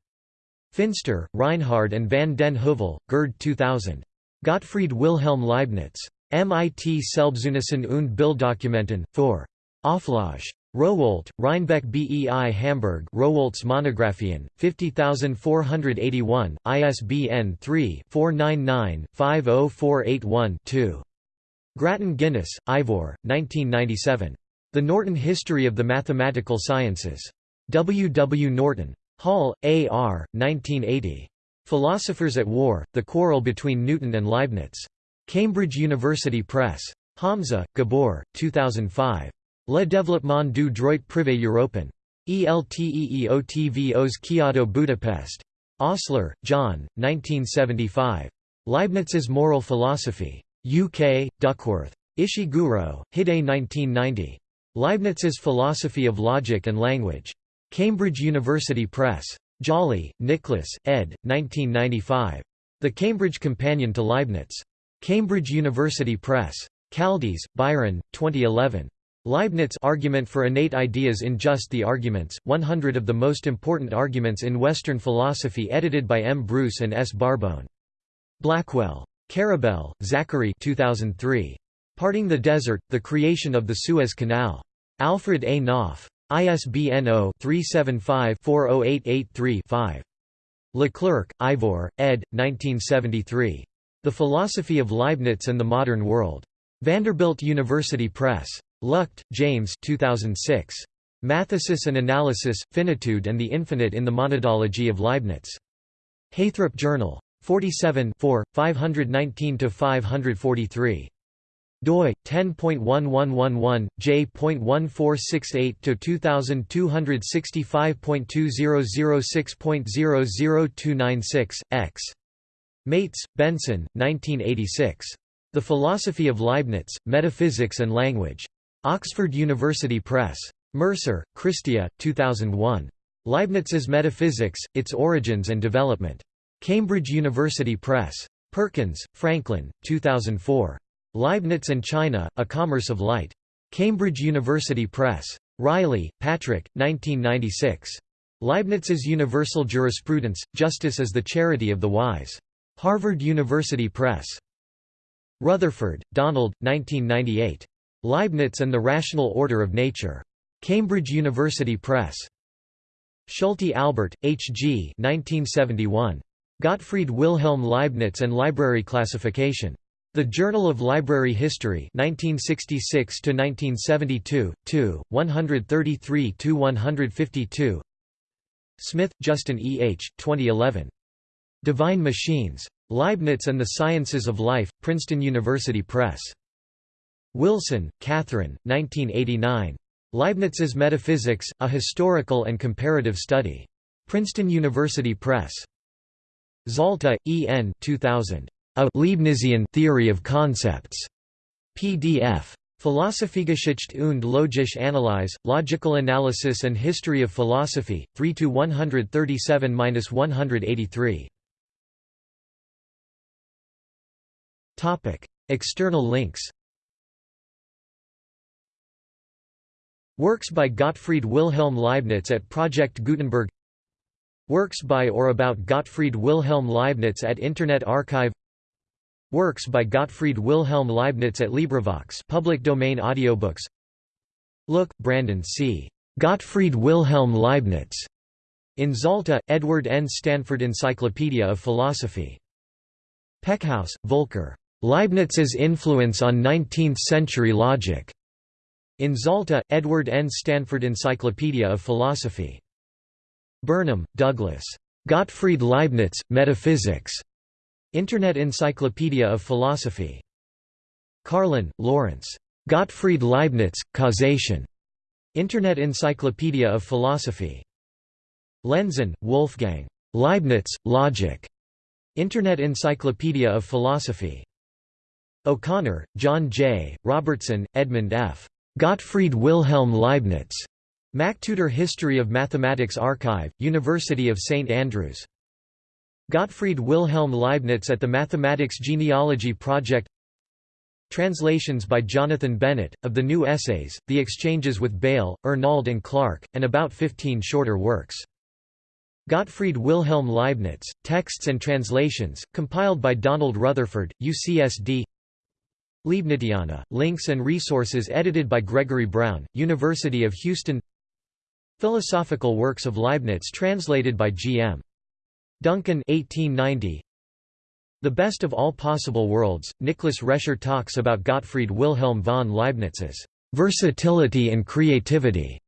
Finster, Reinhard and van den Heuvel, Gerd 2000. Gottfried Wilhelm Leibniz. MIT Selbstzeugnissen und Bilddokumenten, 4. Auflage. Rowohlt, Reinbek BEI Hamburg Rowohlt's Monographien, 50481, ISBN 3-499-50481-2. Grattan Guinness, Ivor, 1997. The Norton History of the Mathematical Sciences. W. W. Norton. Hall, A. R., 1980. Philosophers at War, The Quarrel Between Newton and Leibniz. Cambridge University Press. Hamza, Gabor, 2005. Le développement du droit privé européen. ELTEEOTVOS Kiadó Budapest. Hostler, John, 1975. Leibniz's Moral Philosophy. UK, Duckworth. Ishiguro, Hide 1990. Leibniz's Philosophy of Logic and Language. Cambridge University Press. Jolley, Nicholas, ed. 1995. The Cambridge Companion to Leibniz. Cambridge University Press. Kaldis, Byron, 2011. Leibniz argument for innate ideas in Just the Arguments, 100 of the most important arguments in Western philosophy edited by M. Bruce and S. Barbone. Blackwell. Karabell, Zachary 2003. Parting the Desert, The Creation of the Suez Canal. Alfred A. Knopf. ISBN 0-375-40883-5. Leclerc, Ivor, ed. 1973. The Philosophy of Leibniz and the Modern World. Vanderbilt University Press. Luchte, James 2006. Mathesis and Analysis, Finitude and the Infinite in the Monadology of Leibniz. Heythrop Journal. 47 519–543 doi 10.1111 j.1468 to 2265.2006.00296 x Mates, Benson, 1986. The Philosophy of Leibniz, Metaphysics and Language. Oxford University Press. Mercer, Christia, 2001. Leibniz's Metaphysics, Its Origins and Development. Cambridge University Press. Perkins, Franklin, 2004. Leibniz and China, A Commerce of Light. Cambridge University Press. Riley, Patrick, 1996. Leibniz's Universal Jurisprudence, Justice is the Charity of the Wise. Harvard University Press. Rutherford, Donald, 1998. Leibniz and the Rational Order of Nature. Cambridge University Press. Schulte Albert, H. G. 1971. Gottfried Wilhelm Leibniz and Library Classification. The Journal of Library History 1966 to 1972 2 133 to 152 Smith Justin E H 2011 Divine Machines Leibniz and the Sciences of Life Princeton University Press. Wilson Catherine 1989 Leibniz's Metaphysics A Historical and Comparative Study. Princeton University Press. Zalta E N 2000 a Leibnizian Theory of Concepts. PDF. Philosophiegeschichte und logische Analyse, Logical Analysis and History of Philosophy, 3–137–183. External links Works by Gottfried Wilhelm Leibniz at Project Gutenberg Works by or about Gottfried Wilhelm Leibniz at Internet Archive Works by Gottfried Wilhelm Leibniz at LibriVox public domain audiobooks Look, Brandon C. Gottfried Wilhelm Leibniz. In Zalta, Edward N. Stanford Encyclopedia of Philosophy. Peckhaus, Volker. Leibniz's Influence on Nineteenth-Century Logic. In Zalta, Edward N. Stanford Encyclopedia of Philosophy. Burnham, Douglas. Gottfried Leibniz, Metaphysics. Internet Encyclopedia of Philosophy. Carlin, Lawrence. Gottfried Leibniz, Causation. Internet Encyclopedia of Philosophy. Lenzen, Wolfgang. Leibniz, Logic. Internet Encyclopedia of Philosophy. O'Connor, John J., Robertson, Edmund F. Gottfried Wilhelm Leibniz. MacTutor History of Mathematics Archive, University of St Andrews. Gottfried Wilhelm Leibniz at the Mathematics Genealogy Project Translations by Jonathan Bennett, of the new essays, The Exchanges with Bayle, Arnauld and Clarke, and about 15 shorter works. Gottfried Wilhelm Leibniz, Texts and Translations, compiled by Donald Rutherford, UCSD Leibniziana, links and resources edited by Gregory Brown, University of Houston Philosophical works of Leibniz translated by G.M. Duncan 1890. The Best of All Possible Worlds, Nicholas Rescher talks about Gottfried Wilhelm von Leibniz's versatility and creativity.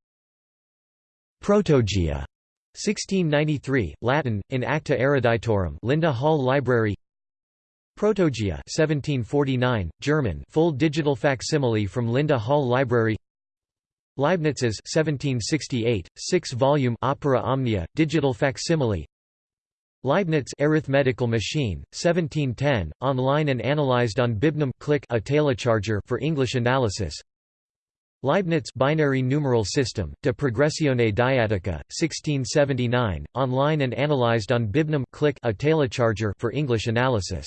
Protogaea. 1693, Latin, in Acta Eruditorum Linda Hall Library Protogaea 1749, German full digital facsimile from Linda Hall Library. Leibniz's 1768, six-volume Opera Omnia, digital facsimile. Leibniz arithmetical machine 1710 online and analyzed on Bibnum click a telecharger for English analysis. Leibniz binary numeral system De progressione Dyadica 1679 online and analyzed on Bibnum click a telecharger for English analysis